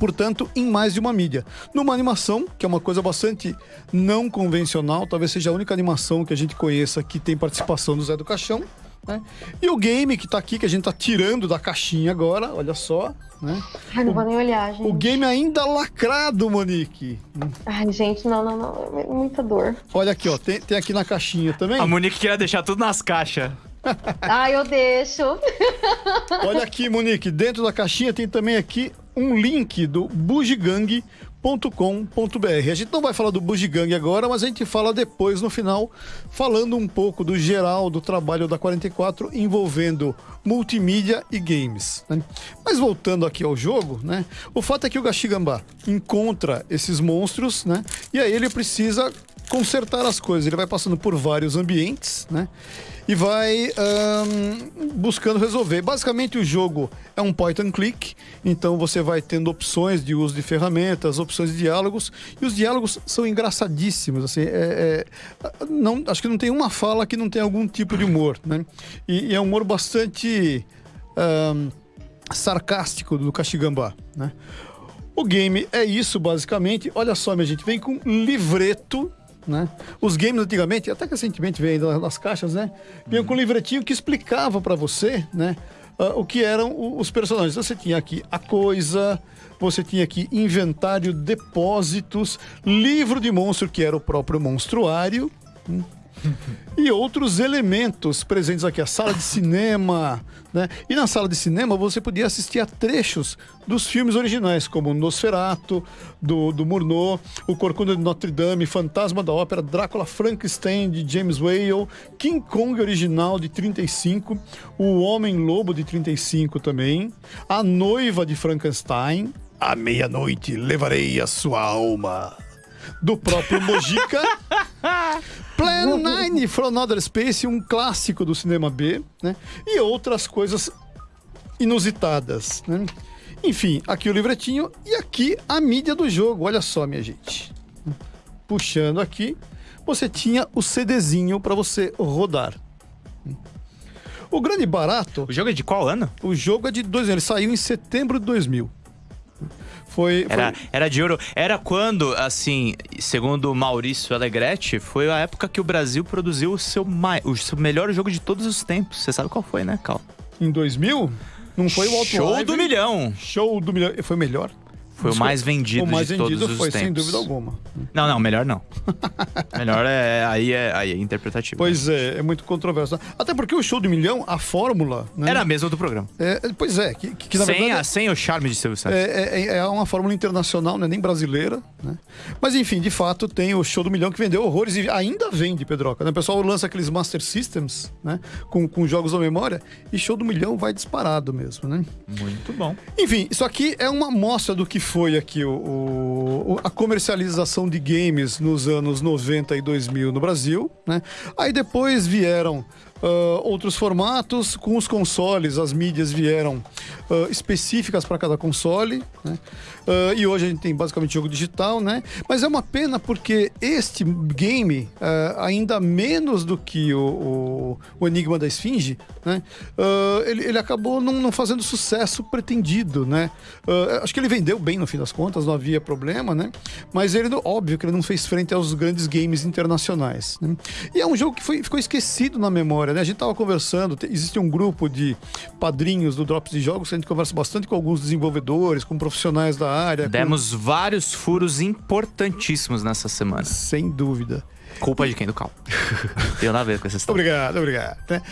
[SPEAKER 3] portanto, em mais de uma mídia. Numa animação, que é uma coisa bastante não convencional, talvez seja a única animação que a gente conheça que tem participação do Zé do Caixão. Né? E o game que tá aqui, que a gente tá tirando da caixinha agora, olha só. Né?
[SPEAKER 4] Ai, não vou nem olhar, gente.
[SPEAKER 3] O game ainda lacrado, Monique.
[SPEAKER 4] Ai, gente, não, não, não. É muita dor.
[SPEAKER 3] Olha aqui, ó. Tem, tem aqui na caixinha também.
[SPEAKER 2] A Monique queria deixar tudo nas caixas. [laughs]
[SPEAKER 4] Ai, eu deixo.
[SPEAKER 3] Olha aqui, Monique, dentro da caixinha tem também aqui um link do bugigang.com.br. A gente não vai falar do Bugigang agora, mas a gente fala depois no final, falando um pouco do geral do trabalho da 44 envolvendo multimídia e games. né? Mas voltando aqui ao jogo, né? O fato é que o Gashigamba encontra esses monstros, né? E aí ele precisa consertar as coisas. Ele vai passando por vários ambientes, né? E vai ahn, buscando resolver. Basicamente, o jogo é um point and click, então você vai tendo opções de uso de ferramentas, opções de diálogos, e os diálogos são engraçadíssimos. Assim, é- é- não, acho que não tem uma fala que não tem algum tipo de humor, né? E, e é um humor bastante ahn, sarcástico do Kashigamba, né? O game é isso, basicamente. Olha só, minha gente, vem com livreto, né? Os games antigamente, até recentemente veio ainda nas caixas, né? Vinham com um livretinho que explicava pra você, né? ah, o que eram os personagens. Você tinha aqui a coisa, você tinha aqui inventário, depósitos, livro de monstro, que era o próprio monstruário, hum, [laughs] e outros elementos presentes aqui, a sala de cinema, né? E na sala de cinema você podia assistir a trechos dos filmes originais, como Nosferatu, do, do Murnau, O Corcunda de Notre Dame, Fantasma da Ópera, Drácula Frankenstein, de James Whale, King Kong original, de 35, O Homem-Lobo, de 35 também, A Noiva de Frankenstein, À meia-noite levarei a sua alma, do próprio Mojica. [laughs] Plan 9 from Outer Space, um clássico do cinema B, né? E outras coisas inusitadas, né? Enfim, aqui o livretinho e aqui a mídia do jogo. Olha só, minha gente. Puxando aqui, você tinha o CDzinho para você rodar. O grande barato,
[SPEAKER 2] O jogo é de qual ano?
[SPEAKER 3] o jogo é de dois anos, ele saiu em setembro de 2000. Foi,
[SPEAKER 2] Era,
[SPEAKER 3] foi-
[SPEAKER 2] era de ouro. Era quando, assim, segundo o Maurício Alegretti, foi a época que o Brasil produziu o seu, mai- o seu melhor jogo de todos os tempos. Você sabe qual foi, né, Cal?
[SPEAKER 3] em 2000. Não foi o Outlive.
[SPEAKER 2] Show do milhão.
[SPEAKER 3] Show do milhão. Foi melhor?
[SPEAKER 2] Foi o mais vendido
[SPEAKER 3] o mais
[SPEAKER 2] de
[SPEAKER 3] vendido
[SPEAKER 2] todos os
[SPEAKER 3] foi, sem
[SPEAKER 2] tempos.
[SPEAKER 3] dúvida alguma.
[SPEAKER 2] Não, não, melhor não. [laughs] melhor é aí é aí é interpretativo.
[SPEAKER 3] Pois é, é muito controverso. Até porque o show do milhão, a fórmula. Né?
[SPEAKER 2] Era a mesma do programa.
[SPEAKER 3] É, pois é, que, que, que na
[SPEAKER 2] sem,
[SPEAKER 3] verdade.
[SPEAKER 2] a, sem o charme de Silvio Santos.
[SPEAKER 3] É, é, é uma fórmula internacional, não é nem brasileira, né? Mas enfim, de fato, tem o show do milhão que vendeu horrores e ainda vende, Pedroca. Né? O pessoal lança aqueles Master Systems, né? Com, com jogos da memória, e show do milhão vai disparado mesmo, né?
[SPEAKER 2] Muito bom.
[SPEAKER 3] Enfim, isso aqui é uma amostra do que foi aqui o, o- a comercialização de games nos anos 90 e 2000 no Brasil, né? Aí depois vieram Uh, outros formatos, com os consoles, as mídias vieram uh, específicas para cada console, né? Uh, e hoje a gente tem basicamente jogo digital, né? Mas é uma pena porque este game, ainda menos do que o, o, o Enigma da Esfinge, né? ele, ele acabou não, não, fazendo sucesso pretendido, né? acho que ele vendeu bem no fim das contas, não havia problema, né? Mas ele, óbvio que ele não fez frente aos grandes games internacionais. Né? E é um jogo que foi, ficou esquecido na memória, né? A gente estava conversando, existe um grupo de padrinhos do Drops de Jogos, que a gente conversa bastante com alguns desenvolvedores, com profissionais da área.
[SPEAKER 2] Demos
[SPEAKER 3] com...
[SPEAKER 2] vários furos importantíssimos nessa semana.
[SPEAKER 3] Sem dúvida.
[SPEAKER 2] Culpa de quem? Do Cal. [laughs] Tenho nada a ver com essa história.
[SPEAKER 3] Obrigado, obrigado. Né?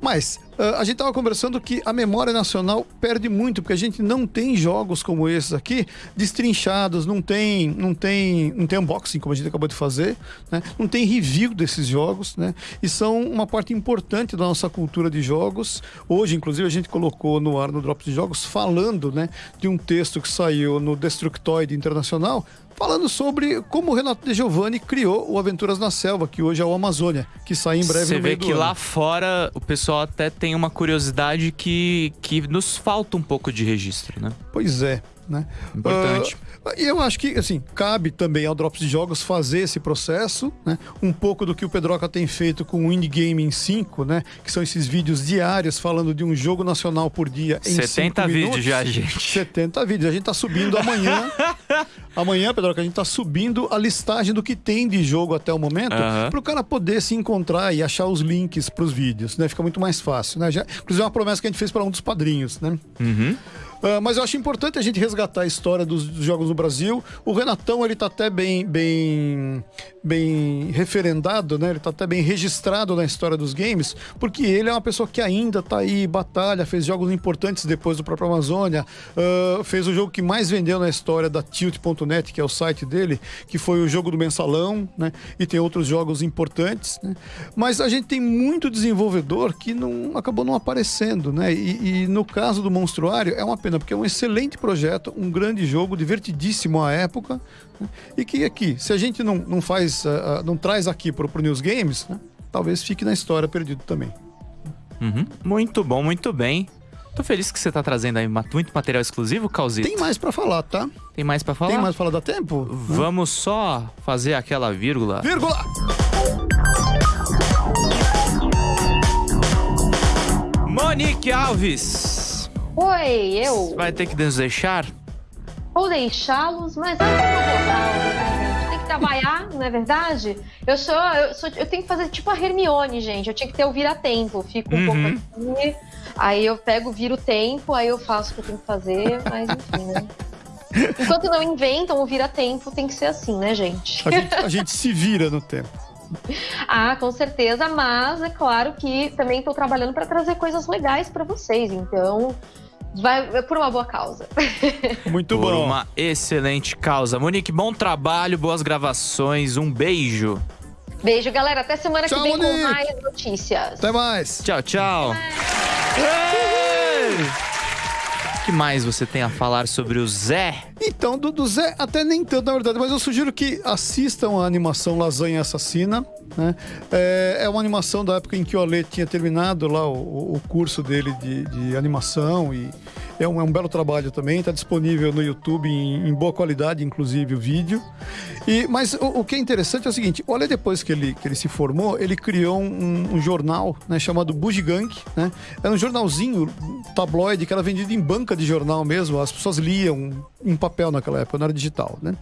[SPEAKER 3] Mas uh, a gente estava conversando que a memória nacional perde muito, porque a gente não tem jogos como esses aqui destrinchados, não tem, não tem, não tem unboxing, como a gente acabou de fazer, né? não tem review desses jogos, né? E são uma parte importante da nossa cultura de jogos. Hoje, inclusive, a gente colocou no ar no Drops de Jogos falando né, de um texto que saiu no Destructoid Internacional falando sobre como o Renato De Giovanni criou o Aventuras na Selva, que hoje é o Amazônia, que sai em breve
[SPEAKER 2] Você vê que lá fora o pessoal até tem uma curiosidade que, que nos falta um pouco de registro, né?
[SPEAKER 3] Pois é. Né?
[SPEAKER 2] Importante.
[SPEAKER 3] Uh, e eu acho que, assim, cabe também ao Drops de Jogos fazer esse processo, né? Um pouco do que o Pedroca tem feito com o Indie Gaming 5, né? Que são esses vídeos diários falando de um jogo nacional por dia em
[SPEAKER 2] 70 vídeos
[SPEAKER 3] minutos.
[SPEAKER 2] já, gente.
[SPEAKER 3] 70 vídeos. A gente tá subindo amanhã. [laughs] amanhã, Pedroca, a gente tá subindo a listagem do que tem de jogo até o momento, uhum. para o cara poder se encontrar e achar os links para os vídeos, né? Fica muito mais fácil, né? Já, inclusive é uma promessa que a gente fez para um dos padrinhos, né?
[SPEAKER 2] Uhum.
[SPEAKER 3] Uh, mas eu acho importante a gente resgatar a história dos, dos, jogos no Brasil. O Renatão, ele tá até bem, bem, bem referendado, né? Ele tá até bem registrado na história dos games, porque ele é uma pessoa que ainda tá aí, batalha, fez jogos importantes depois do próprio Amazônia, uh, fez o jogo que mais vendeu na história da Tilt.net, que é o site dele, que foi o jogo do Mensalão, né? E tem outros jogos importantes, né? Mas a gente tem muito desenvolvedor que não acabou não aparecendo, né? E, e no caso do Monstruário, é uma pena porque é um excelente projeto, um grande jogo, divertidíssimo à época, né? e que aqui, se a gente não, não faz, uh, não traz aqui para o News Games, né? talvez fique na história perdido também.
[SPEAKER 2] Uhum. Muito bom, muito bem. Tô feliz que você tá trazendo aí muito material exclusivo, Calzito.
[SPEAKER 3] Tem mais para falar, tá?
[SPEAKER 2] Tem mais para falar?
[SPEAKER 3] Tem mais pra falar, dá tempo?
[SPEAKER 2] Vamos só fazer aquela vírgula.
[SPEAKER 3] Vírgula!
[SPEAKER 2] Monique Alves.
[SPEAKER 4] Oi, eu.
[SPEAKER 2] Vai ter que nos deixar?
[SPEAKER 4] Vou deixá-los, mas é uma boa Tem que trabalhar, [laughs] não é verdade? Eu sou, eu sou, eu tenho que fazer tipo a Hermione, gente. Eu tinha que ter o vira-tempo. Fico um uhum. pouco aqui, aí eu pego, viro o tempo, aí eu faço o que eu tenho que fazer, mas enfim, né? [laughs] Enquanto não inventam o vira-tempo, tem que ser assim, né, gente?
[SPEAKER 3] A gente, a gente se vira no tempo. [laughs]
[SPEAKER 4] Ah, com certeza, mas é claro que também estou trabalhando para trazer coisas legais para vocês. Então, Vai por uma boa causa. [laughs]
[SPEAKER 3] Muito
[SPEAKER 2] por
[SPEAKER 3] bom.
[SPEAKER 2] Por uma excelente causa. Monique, bom trabalho, boas gravações, um beijo.
[SPEAKER 4] Beijo, galera. Até semana
[SPEAKER 3] tchau,
[SPEAKER 4] que vem
[SPEAKER 3] Monique.
[SPEAKER 4] com mais notícias.
[SPEAKER 3] Até mais.
[SPEAKER 2] Tchau, tchau. O que mais você tem a falar sobre o Zé?
[SPEAKER 3] Então, do, do Zé, até nem tanto, na verdade, mas eu sugiro que assistam a animação Lasanha Assassina. Né? É, é uma animação da época em que o Ale tinha terminado lá o, o curso dele de, de animação e é um, é um, belo trabalho também, está disponível no YouTube em, em, boa qualidade, inclusive o vídeo. E, mas o, o, que é interessante é o seguinte: olha, depois que ele, que ele se formou, ele criou um, um jornal né, chamado Bugigang. Né? Era um jornalzinho tabloide que era vendido em banca de jornal mesmo, as pessoas liam em papel naquela época, não era digital. Né?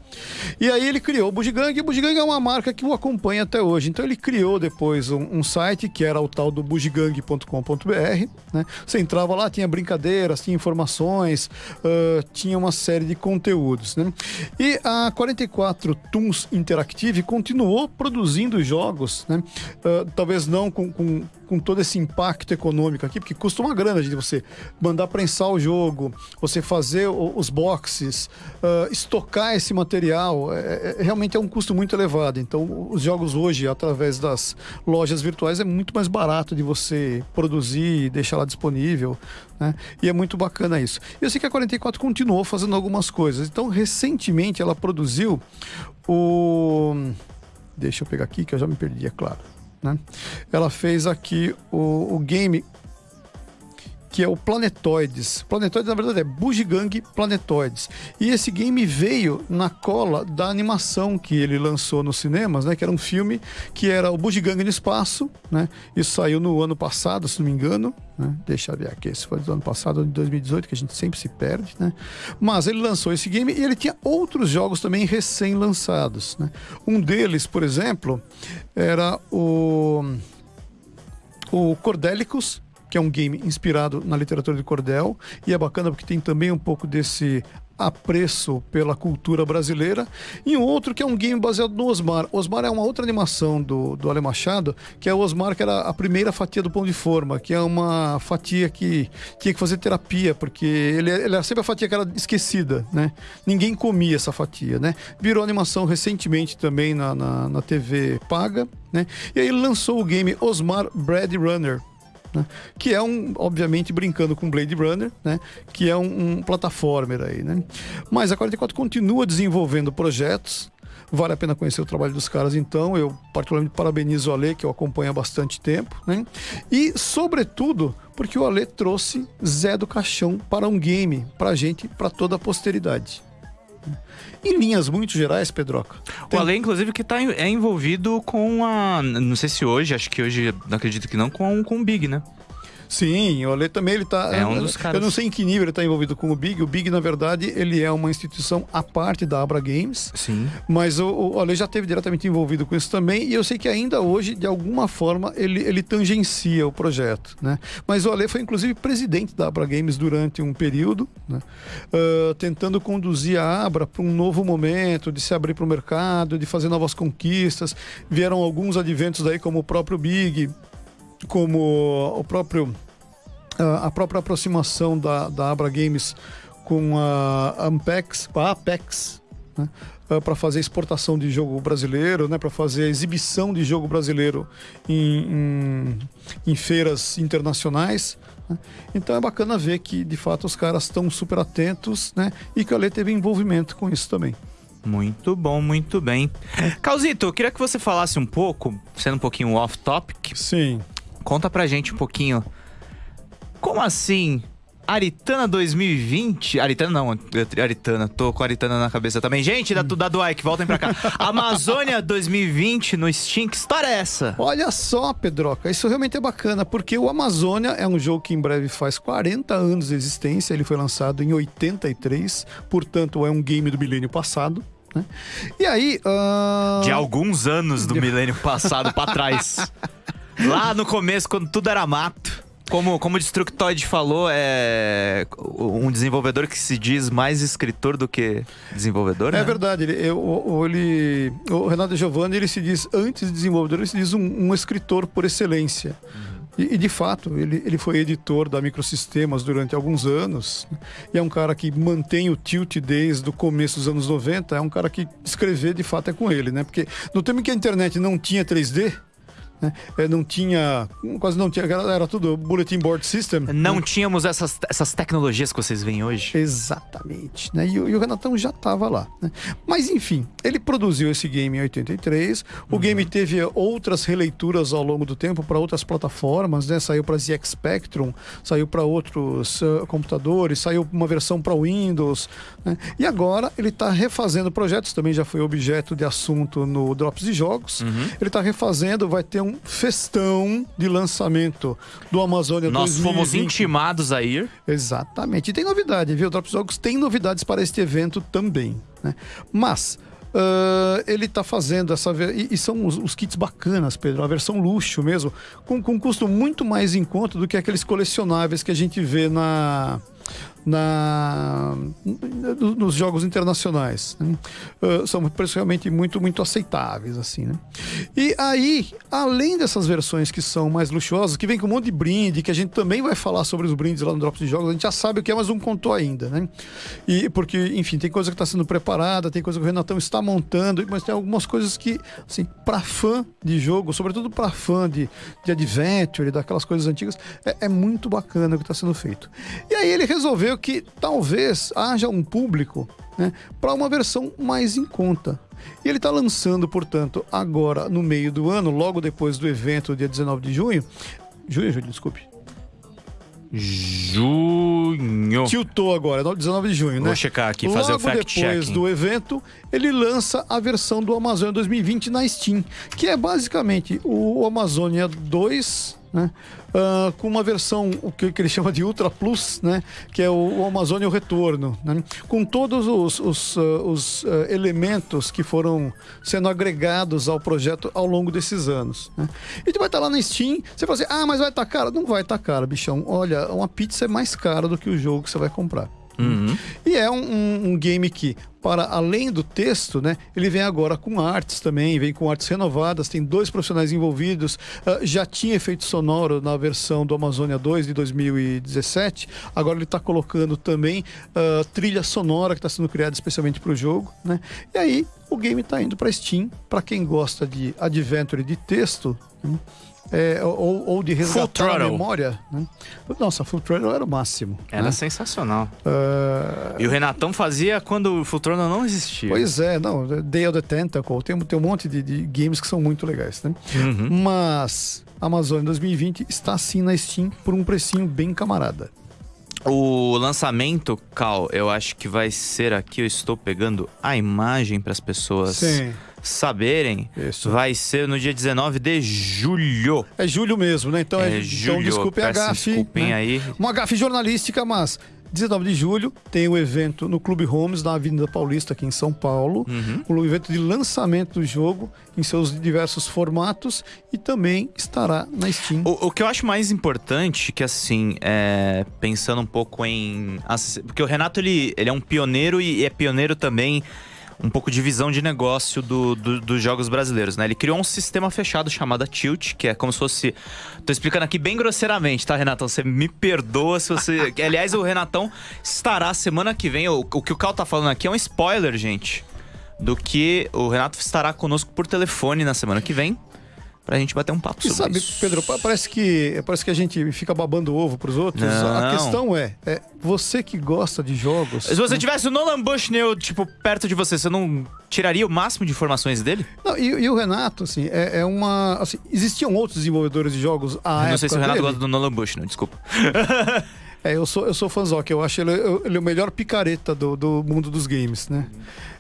[SPEAKER 3] E aí ele criou o Bugigang, e o Bugigang é uma marca que o acompanha até hoje. Então ele criou depois um, um site que era o tal do bugigang.com.br. Né? Você entrava lá, tinha brincadeiras, tinha informações, uh, tinha uma série de conteúdos. Né? E a 44 Toons Interactive continuou produzindo jogos, né? Uh, talvez não com, com com todo esse impacto econômico aqui, porque custa uma grana de você mandar prensar o jogo, você fazer os boxes, uh, estocar esse material, é, é, realmente é um custo muito elevado. Então, os jogos hoje, através das lojas virtuais, é muito mais barato de você produzir e deixar lá disponível. Né? E é muito bacana isso. Eu sei que a 44 continuou fazendo algumas coisas. Então, recentemente, ela produziu o. Deixa eu pegar aqui, que eu já me perdi, é claro. Né? Ela fez aqui o, o game que é o Planetoides. Planetoides, na verdade, é Bugigang Planetoides. E esse game veio na cola da animação que ele lançou nos cinemas, né? Que era um filme que era o Bugigang no espaço, né? Isso saiu no ano passado, se não me engano. Né? Deixa eu ver aqui, esse foi do ano passado, de 2018, que a gente sempre se perde, né? Mas ele lançou esse game e ele tinha outros jogos também recém-lançados, né? Um deles, por exemplo, era o... O Cordélicos, que é um game inspirado na literatura de cordel e é bacana porque tem também um pouco desse apreço pela cultura brasileira e um outro que é um game baseado no Osmar. Osmar é uma outra animação do, do Ale Machado, que é o Osmar, que era a primeira fatia do pão de forma, que é uma fatia que tinha que fazer terapia, porque ele, ele era sempre a fatia que era esquecida, né? Ninguém comia essa fatia, né? Virou animação recentemente também na, na, na TV paga, né? E aí lançou o game Osmar Bread Runner, né? Que é um, obviamente, brincando com Blade Runner, né? Que é um, um plataformer aí, né? Mas a 44 continua desenvolvendo projetos. Vale a pena conhecer o trabalho dos caras, então. Eu, particularmente, parabenizo o Ale, que eu acompanho há bastante tempo, né? E, sobretudo, porque o Ale trouxe Zé do Caixão para um game, pra gente, para toda a posteridade. Em linhas muito gerais, Pedroca.
[SPEAKER 2] Tem... O Ale, inclusive, que tá, é envolvido com a. Não sei se hoje, acho que hoje, acredito que não, com, com o Big, né?
[SPEAKER 3] Sim, o Ale também ele tá.
[SPEAKER 2] É um dos caras.
[SPEAKER 3] Eu não sei em que nível ele está envolvido com o Big. O Big, na verdade, ele é uma instituição à parte da Abra Games.
[SPEAKER 2] Sim.
[SPEAKER 3] Mas o, o Ale já esteve diretamente envolvido com isso também. E eu sei que ainda hoje, de alguma forma, ele, ele tangencia o projeto. Né? Mas o Ale foi, inclusive, presidente da Abra Games durante um período, né? uh, tentando conduzir a Abra para um novo momento, de se abrir para o mercado, de fazer novas conquistas. Vieram alguns adventos daí, como o próprio Big como o próprio a própria aproximação da, da Abra Games com a Ampex, a Apex, né? para fazer exportação de jogo brasileiro, né? para fazer exibição de jogo brasileiro em, em, em feiras internacionais. Né? Então é bacana ver que de fato os caras estão super atentos né? e que a Lei teve envolvimento com isso também.
[SPEAKER 2] Muito bom, muito bem. Calzito, eu queria que você falasse um pouco, sendo um pouquinho off-topic.
[SPEAKER 3] Sim.
[SPEAKER 2] Conta pra gente um pouquinho. Como assim? Aritana 2020. Aritana não, Aritana. Tô com Aritana na cabeça também. Gente da, da Duike, voltem pra cá. [laughs] Amazônia 2020 no Steam, que história é essa?
[SPEAKER 3] Olha só, Pedroca, isso realmente é bacana, porque o Amazônia é um jogo que em breve faz 40 anos de existência. Ele foi lançado em 83, portanto, é um game do milênio passado. Né? E aí. Uh...
[SPEAKER 2] De alguns anos do [laughs] milênio passado pra trás. [laughs] Lá no começo, quando tudo era mato. Como, como o Destructoid falou, é um desenvolvedor que se diz mais escritor do que desenvolvedor,
[SPEAKER 3] É
[SPEAKER 2] né?
[SPEAKER 3] verdade. Ele, eu, ele, o Renato Giovanni, ele se diz, antes de desenvolvedor, ele se diz um, um escritor por excelência. Uhum. E, e, de fato, ele, ele foi editor da Microsistemas durante alguns anos. E é um cara que mantém o tilt desde o começo dos anos 90. É um cara que escrever, de fato, é com ele, né? Porque no tempo em que a internet não tinha 3D, né? É, não tinha, quase não tinha, era tudo bulletin board system.
[SPEAKER 2] Não né? tínhamos essas, essas tecnologias que vocês veem hoje.
[SPEAKER 3] Exatamente, né? E, e o Renatão já estava lá. Né? Mas enfim, ele produziu esse game em 83. O uhum. game teve outras releituras ao longo do tempo para outras plataformas, né? Saiu para ZX Spectrum, saiu para outros uh, computadores, saiu uma versão para Windows. Né? E agora ele está refazendo projetos, também já foi objeto de assunto no Drops de Jogos. Uhum. Ele está refazendo, vai ter um festão de lançamento do Amazônia
[SPEAKER 2] Nós
[SPEAKER 3] 2020.
[SPEAKER 2] fomos intimados a ir.
[SPEAKER 3] Exatamente. E tem novidade, viu? O Drops Jogos tem novidades para este evento também. Né? Mas. Uh, ele está fazendo essa. E, e são os, os, kits bacanas, Pedro, a versão luxo mesmo, com, com um custo muito mais em conta do que aqueles colecionáveis que a gente vê na, na, nos jogos internacionais. Né? Uh, são preços realmente muito, muito aceitáveis, assim, né? E aí, além dessas versões que são mais luxuosas, que vem com um monte de brinde, que a gente também vai falar sobre os brindes lá no Drops de Jogos, a gente já sabe o que é, mas não contou ainda, né? E porque, enfim, tem coisa que está sendo preparada, tem coisa que o Renatão está montando, mas tem algumas coisas que, assim, para fã de jogo, sobretudo para fã de, de Adventure, daquelas coisas antigas, é, é muito bacana o que está sendo feito. E aí ele resolveu que talvez haja um público né, para uma versão mais em conta. E ele está lançando, portanto, agora no meio do ano, logo depois do evento, dia 19 de junho. Junho, julho, desculpe.
[SPEAKER 2] Junho.
[SPEAKER 3] Tiltou agora, 19 de junho, né?
[SPEAKER 2] Vou checar aqui, fazer
[SPEAKER 3] Logo
[SPEAKER 2] o fact
[SPEAKER 3] depois
[SPEAKER 2] checking.
[SPEAKER 3] do evento, ele lança a versão do Amazônia 2020 na Steam, que é basicamente o Amazônia 2, né? Ah, com uma versão, o que, que ele chama de Ultra Plus, né? Que é o, o Amazônia o Retorno, né? Com todos os, os, ah, os, ah, elementos que foram sendo agregados ao projeto ao longo desses anos. Né? E tu vai estar lá na Steam, você fala assim, ah, mas vai estar caro? Não vai estar caro, bichão. Olha, uma pizza é mais cara do que o jogo que você vai comprar.
[SPEAKER 2] Uhum.
[SPEAKER 3] E é um, um- um game que, para além do texto, né, ele vem agora com artes também, vem com artes renovadas, tem dois profissionais envolvidos, ah, já tinha efeito sonoro na versão do Amazônia 2 de 2017, agora ele está colocando também ah, trilha sonora que está sendo criada especialmente para o jogo, né? E aí o game está indo para Steam, para quem gosta de adventure de texto, né? É, ou, ou de resgatar a
[SPEAKER 2] Throttle.
[SPEAKER 3] memória, né? Nossa, Full Throttle era o máximo.
[SPEAKER 2] Era
[SPEAKER 3] né?
[SPEAKER 2] sensacional.
[SPEAKER 3] Ah,
[SPEAKER 2] E o Renatão fazia quando o Futrono não existia.
[SPEAKER 3] Pois é, não, Day of the Tentacle, tem, tem um monte de, de games que são muito legais, né?
[SPEAKER 2] Uhum.
[SPEAKER 3] Mas Amazônia 2020 está sim na Steam por um precinho bem camarada.
[SPEAKER 2] O lançamento, Cal, eu acho que vai ser aqui. Eu estou pegando a imagem para as pessoas
[SPEAKER 3] Sim.
[SPEAKER 2] Saberem.
[SPEAKER 3] Isso.
[SPEAKER 2] Vai ser no dia 19 de julho.
[SPEAKER 3] É julho mesmo, né? Então, é,
[SPEAKER 2] É,
[SPEAKER 3] então
[SPEAKER 2] julho.
[SPEAKER 3] desculpem a gafe.
[SPEAKER 2] desculpem
[SPEAKER 3] né?
[SPEAKER 2] aí.
[SPEAKER 3] Uma gafe jornalística, mas 19 de julho tem o evento no Clube Homes, na Avenida Paulista, aqui em São Paulo.
[SPEAKER 2] Uhum.
[SPEAKER 3] Um evento de lançamento do jogo em seus diversos formatos e também estará na Steam.
[SPEAKER 2] O, o que eu acho mais importante, que assim, é, pensando um pouco em. Porque o Renato, ele, ele é um pioneiro e é pioneiro também um pouco de visão de negócio do- do- dos jogos brasileiros, né? Ele criou um sistema fechado chamado Tilt, que é como se fosse. Tô explicando aqui bem grosseiramente, tá, Renatão? Você me perdoa se você. [laughs] Aliás, o Renatão estará semana que vem. O, o que o Cal tá falando aqui é um spoiler, gente. Do que o Renato estará conosco por telefone na semana que vem. Pra gente bater um papo
[SPEAKER 3] E
[SPEAKER 2] sobre
[SPEAKER 3] sabe,
[SPEAKER 2] isso.
[SPEAKER 3] Pedro, pa- parece que, parece que a gente fica babando ovo pros outros. A
[SPEAKER 2] Não.
[SPEAKER 3] questão é, é, você que gosta de jogos.
[SPEAKER 2] Se você tivesse o Nolan Bushnell, tipo, perto de você, você não tiraria o máximo de informações dele?
[SPEAKER 3] Não, e, e o Renato, assim, é, é uma. Assim, existiam outros desenvolvedores de jogos à
[SPEAKER 2] Eu não sei se o Renato
[SPEAKER 3] dele.
[SPEAKER 2] gosta do Nolan Bushnell, desculpa.
[SPEAKER 3] É, eu sou, eu sou fãzoca, eu acho ele, ele o melhor picareta do, do mundo dos games, né?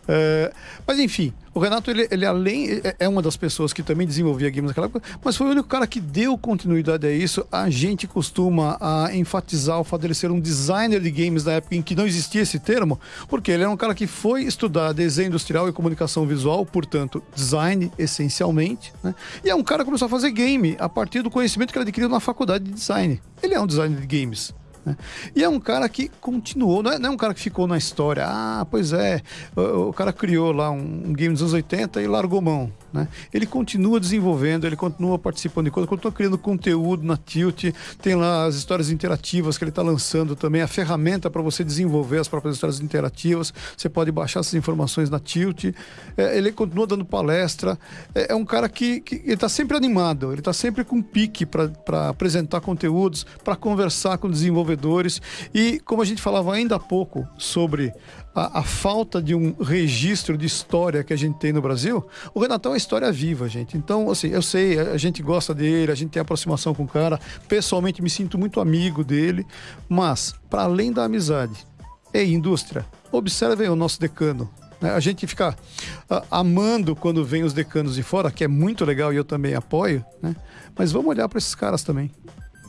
[SPEAKER 3] É, mas enfim, o Renato, ele, ele além, é- é uma das pessoas que também desenvolvia games naquela época, mas foi o único cara que deu continuidade a isso. A gente costuma a, enfatizar o fato dele ser um designer de games na época em que não existia esse termo, porque ele era um cara que foi estudar desenho industrial e comunicação visual, portanto, design essencialmente, né? E é um cara que começou a fazer game a partir do conhecimento que ele adquiriu na faculdade de design. Ele é um designer de games. Né? E é um cara que continuou, não é, não é um cara que ficou na história. Ah, pois é, o, o cara criou lá um, um game dos anos 80 e largou mão. Né? Ele continua desenvolvendo, ele continua participando de coisas, continua criando conteúdo na Tilt, tem lá as histórias interativas que ele está lançando também, a ferramenta para você desenvolver as próprias histórias interativas. Você pode baixar essas informações na Tilt. É, ele continua dando palestra. É, é um cara que, que está sempre animado, ele está sempre com pique para apresentar conteúdos, para conversar com desenvolvedores. E como a gente falava ainda há pouco sobre a, a falta de um registro de história que a gente tem no Brasil, o Renatão é história viva, gente. Então, assim, eu sei, a a gente gosta dele, a gente tem aproximação com o cara. Pessoalmente, me sinto muito amigo dele. Mas, para além da amizade, ei, indústria, observem o nosso decano. né? A gente fica ah, amando quando vem os decanos de fora, que é muito legal e eu também apoio, né? Mas vamos olhar para esses caras também.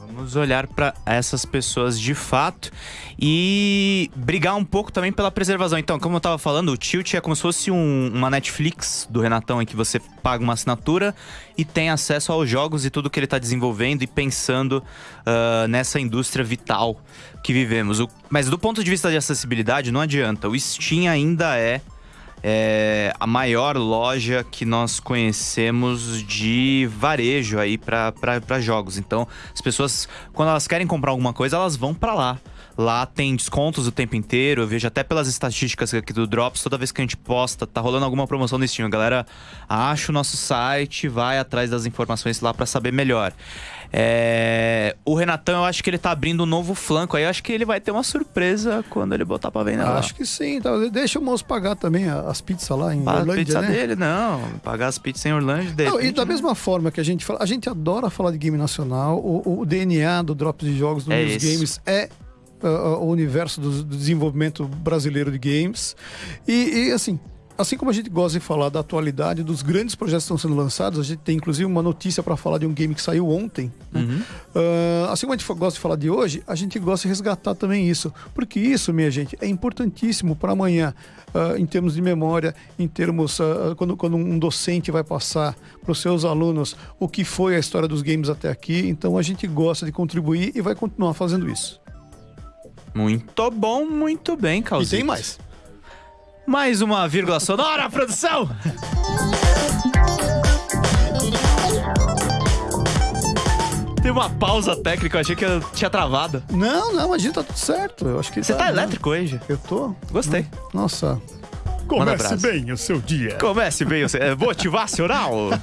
[SPEAKER 2] Vamos olhar pra essas pessoas de fato e brigar um pouco também pela preservação. Então, como eu tava falando, o Tilt é como se fosse um- uma Netflix do Renatão em que você paga uma assinatura e tem acesso aos jogos e tudo que ele tá desenvolvendo e pensando ah, nessa indústria vital que vivemos. O- mas do ponto de vista de acessibilidade, não adianta. O Steam ainda é é a maior loja que nós conhecemos de varejo aí para jogos. Então, as pessoas, quando elas querem comprar alguma coisa, elas vão para lá. Lá tem descontos o tempo inteiro. Eu vejo até pelas estatísticas aqui do Drops, toda vez que a gente posta, tá rolando alguma promoção no Steam. A galera acha o nosso site, vai atrás das informações lá para saber melhor. É... O Renatão, eu acho que ele tá abrindo um novo flanco aí. Eu acho que ele vai ter uma surpresa quando ele botar pra vender lá.
[SPEAKER 3] Acho que sim. Tá? Deixa o moço pagar também as pizzas lá em
[SPEAKER 2] Paga
[SPEAKER 3] Orlândia, né?
[SPEAKER 2] dele, não. Pagar as pizzas em Orlândia dele.
[SPEAKER 3] Não, e da mesma forma que a gente fala, a gente adora falar de game nacional, o, o DNA do Drops de Jogos do
[SPEAKER 2] É.
[SPEAKER 3] Games é uh, o universo do, do desenvolvimento brasileiro de games. E, e, assim. Assim como a gente gosta de falar da atualidade dos grandes projetos que estão sendo lançados, a gente tem inclusive uma notícia para falar de um game que saiu ontem. né? Uh, assim como a gente gosta de falar de hoje, a gente gosta de resgatar também isso. Porque isso, minha gente, é importantíssimo para amanhã, uh, em termos de memória, em termos. uh, quando, quando um docente vai passar para os seus alunos o que foi a história dos games até aqui. Então a gente gosta de contribuir e vai continuar fazendo isso.
[SPEAKER 2] Muito bom, muito bem,
[SPEAKER 3] E
[SPEAKER 2] Calzito.
[SPEAKER 3] tem mais.
[SPEAKER 2] Mais uma vírgula sonora, produção! Tem uma pausa técnica, eu achei que eu tinha travado.
[SPEAKER 3] Não, não, a gente tá tudo certo. Eu acho que
[SPEAKER 2] Você tá
[SPEAKER 3] né?
[SPEAKER 2] elétrico hoje?
[SPEAKER 3] Eu tô.
[SPEAKER 2] Gostei.
[SPEAKER 3] Nossa.
[SPEAKER 2] Brasa.
[SPEAKER 3] bem o seu dia.
[SPEAKER 2] Comece bem, você é motivacional? [laughs]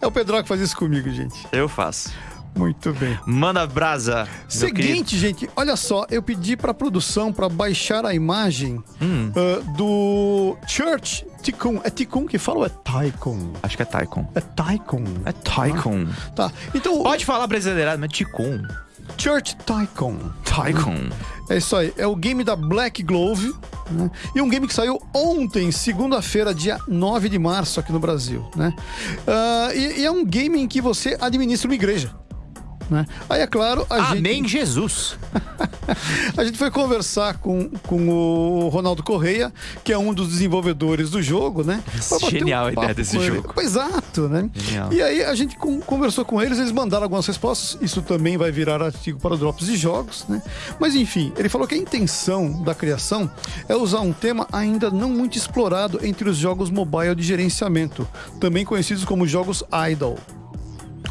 [SPEAKER 3] É o Pedro que faz isso comigo, gente.
[SPEAKER 2] Eu faço.
[SPEAKER 3] Muito bem.
[SPEAKER 2] Manda brasa.
[SPEAKER 3] Seguinte, gente, olha só, eu pedi pra produção pra baixar a imagem
[SPEAKER 2] Hum.
[SPEAKER 3] ah, do Church Ticum. É Ticum que fala ou é Taikon?
[SPEAKER 2] Acho que é Taikon.
[SPEAKER 3] É Taikon.
[SPEAKER 2] É Taikon.
[SPEAKER 3] Tá, então
[SPEAKER 2] Pode falar brasileirado, mas Ticum.
[SPEAKER 3] Church Taikon.
[SPEAKER 2] Taikon.
[SPEAKER 3] É isso aí, é o game da Black Glove. né? E um game que saiu ontem, segunda-feira, dia 9 de março, aqui no Brasil. Né? Ah, e, e é um game em que você administra uma igreja. Né? Aí, é claro, a gente.
[SPEAKER 2] Amém, Jesus. [laughs]
[SPEAKER 3] A gente foi conversar com, com o Ronaldo Correia, que é um dos desenvolvedores do jogo, né?
[SPEAKER 2] Genial a ideia desse jogo.
[SPEAKER 3] Exato, né?
[SPEAKER 2] Genial.
[SPEAKER 3] E aí a gente con- conversou com eles, eles mandaram algumas respostas. Isso também vai virar artigo para Drops de Jogos, né? Mas enfim, ele falou que a intenção da criação é usar um tema ainda não muito explorado entre os jogos mobile de gerenciamento, também conhecidos como jogos idle.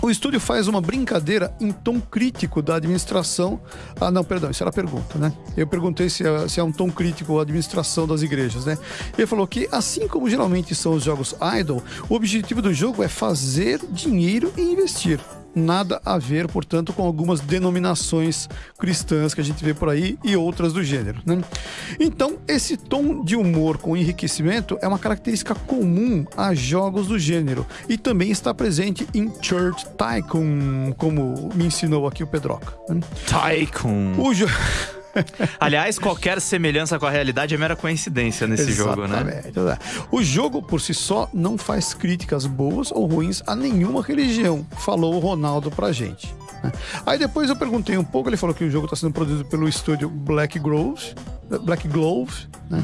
[SPEAKER 3] O estúdio faz uma brincadeira em tom crítico da administração. Ah, não, perdão, isso era a pergunta, né? Eu perguntei se é, se é um tom crítico a administração das igrejas, né? Ele falou que, assim como geralmente são os jogos idle, o objetivo do jogo é fazer dinheiro e investir. Nada a ver, portanto, com algumas denominações cristãs que a gente vê por aí e outras do gênero, né? Então, esse tom de humor com enriquecimento é uma característica comum a jogos do gênero e também está presente em Church Tycoon, como me ensinou aqui o Pedroca. né?
[SPEAKER 2] Taikon.
[SPEAKER 3] O jogo. [laughs]
[SPEAKER 2] Aliás, qualquer semelhança com a realidade é mera coincidência nesse jogo, né?
[SPEAKER 3] Exatamente. O jogo por si só não faz críticas boas ou ruins a nenhuma religião, falou o Ronaldo pra gente. Aí depois eu perguntei um pouco, ele falou que o jogo está sendo produzido pelo estúdio Black Grove, Black Glove, né?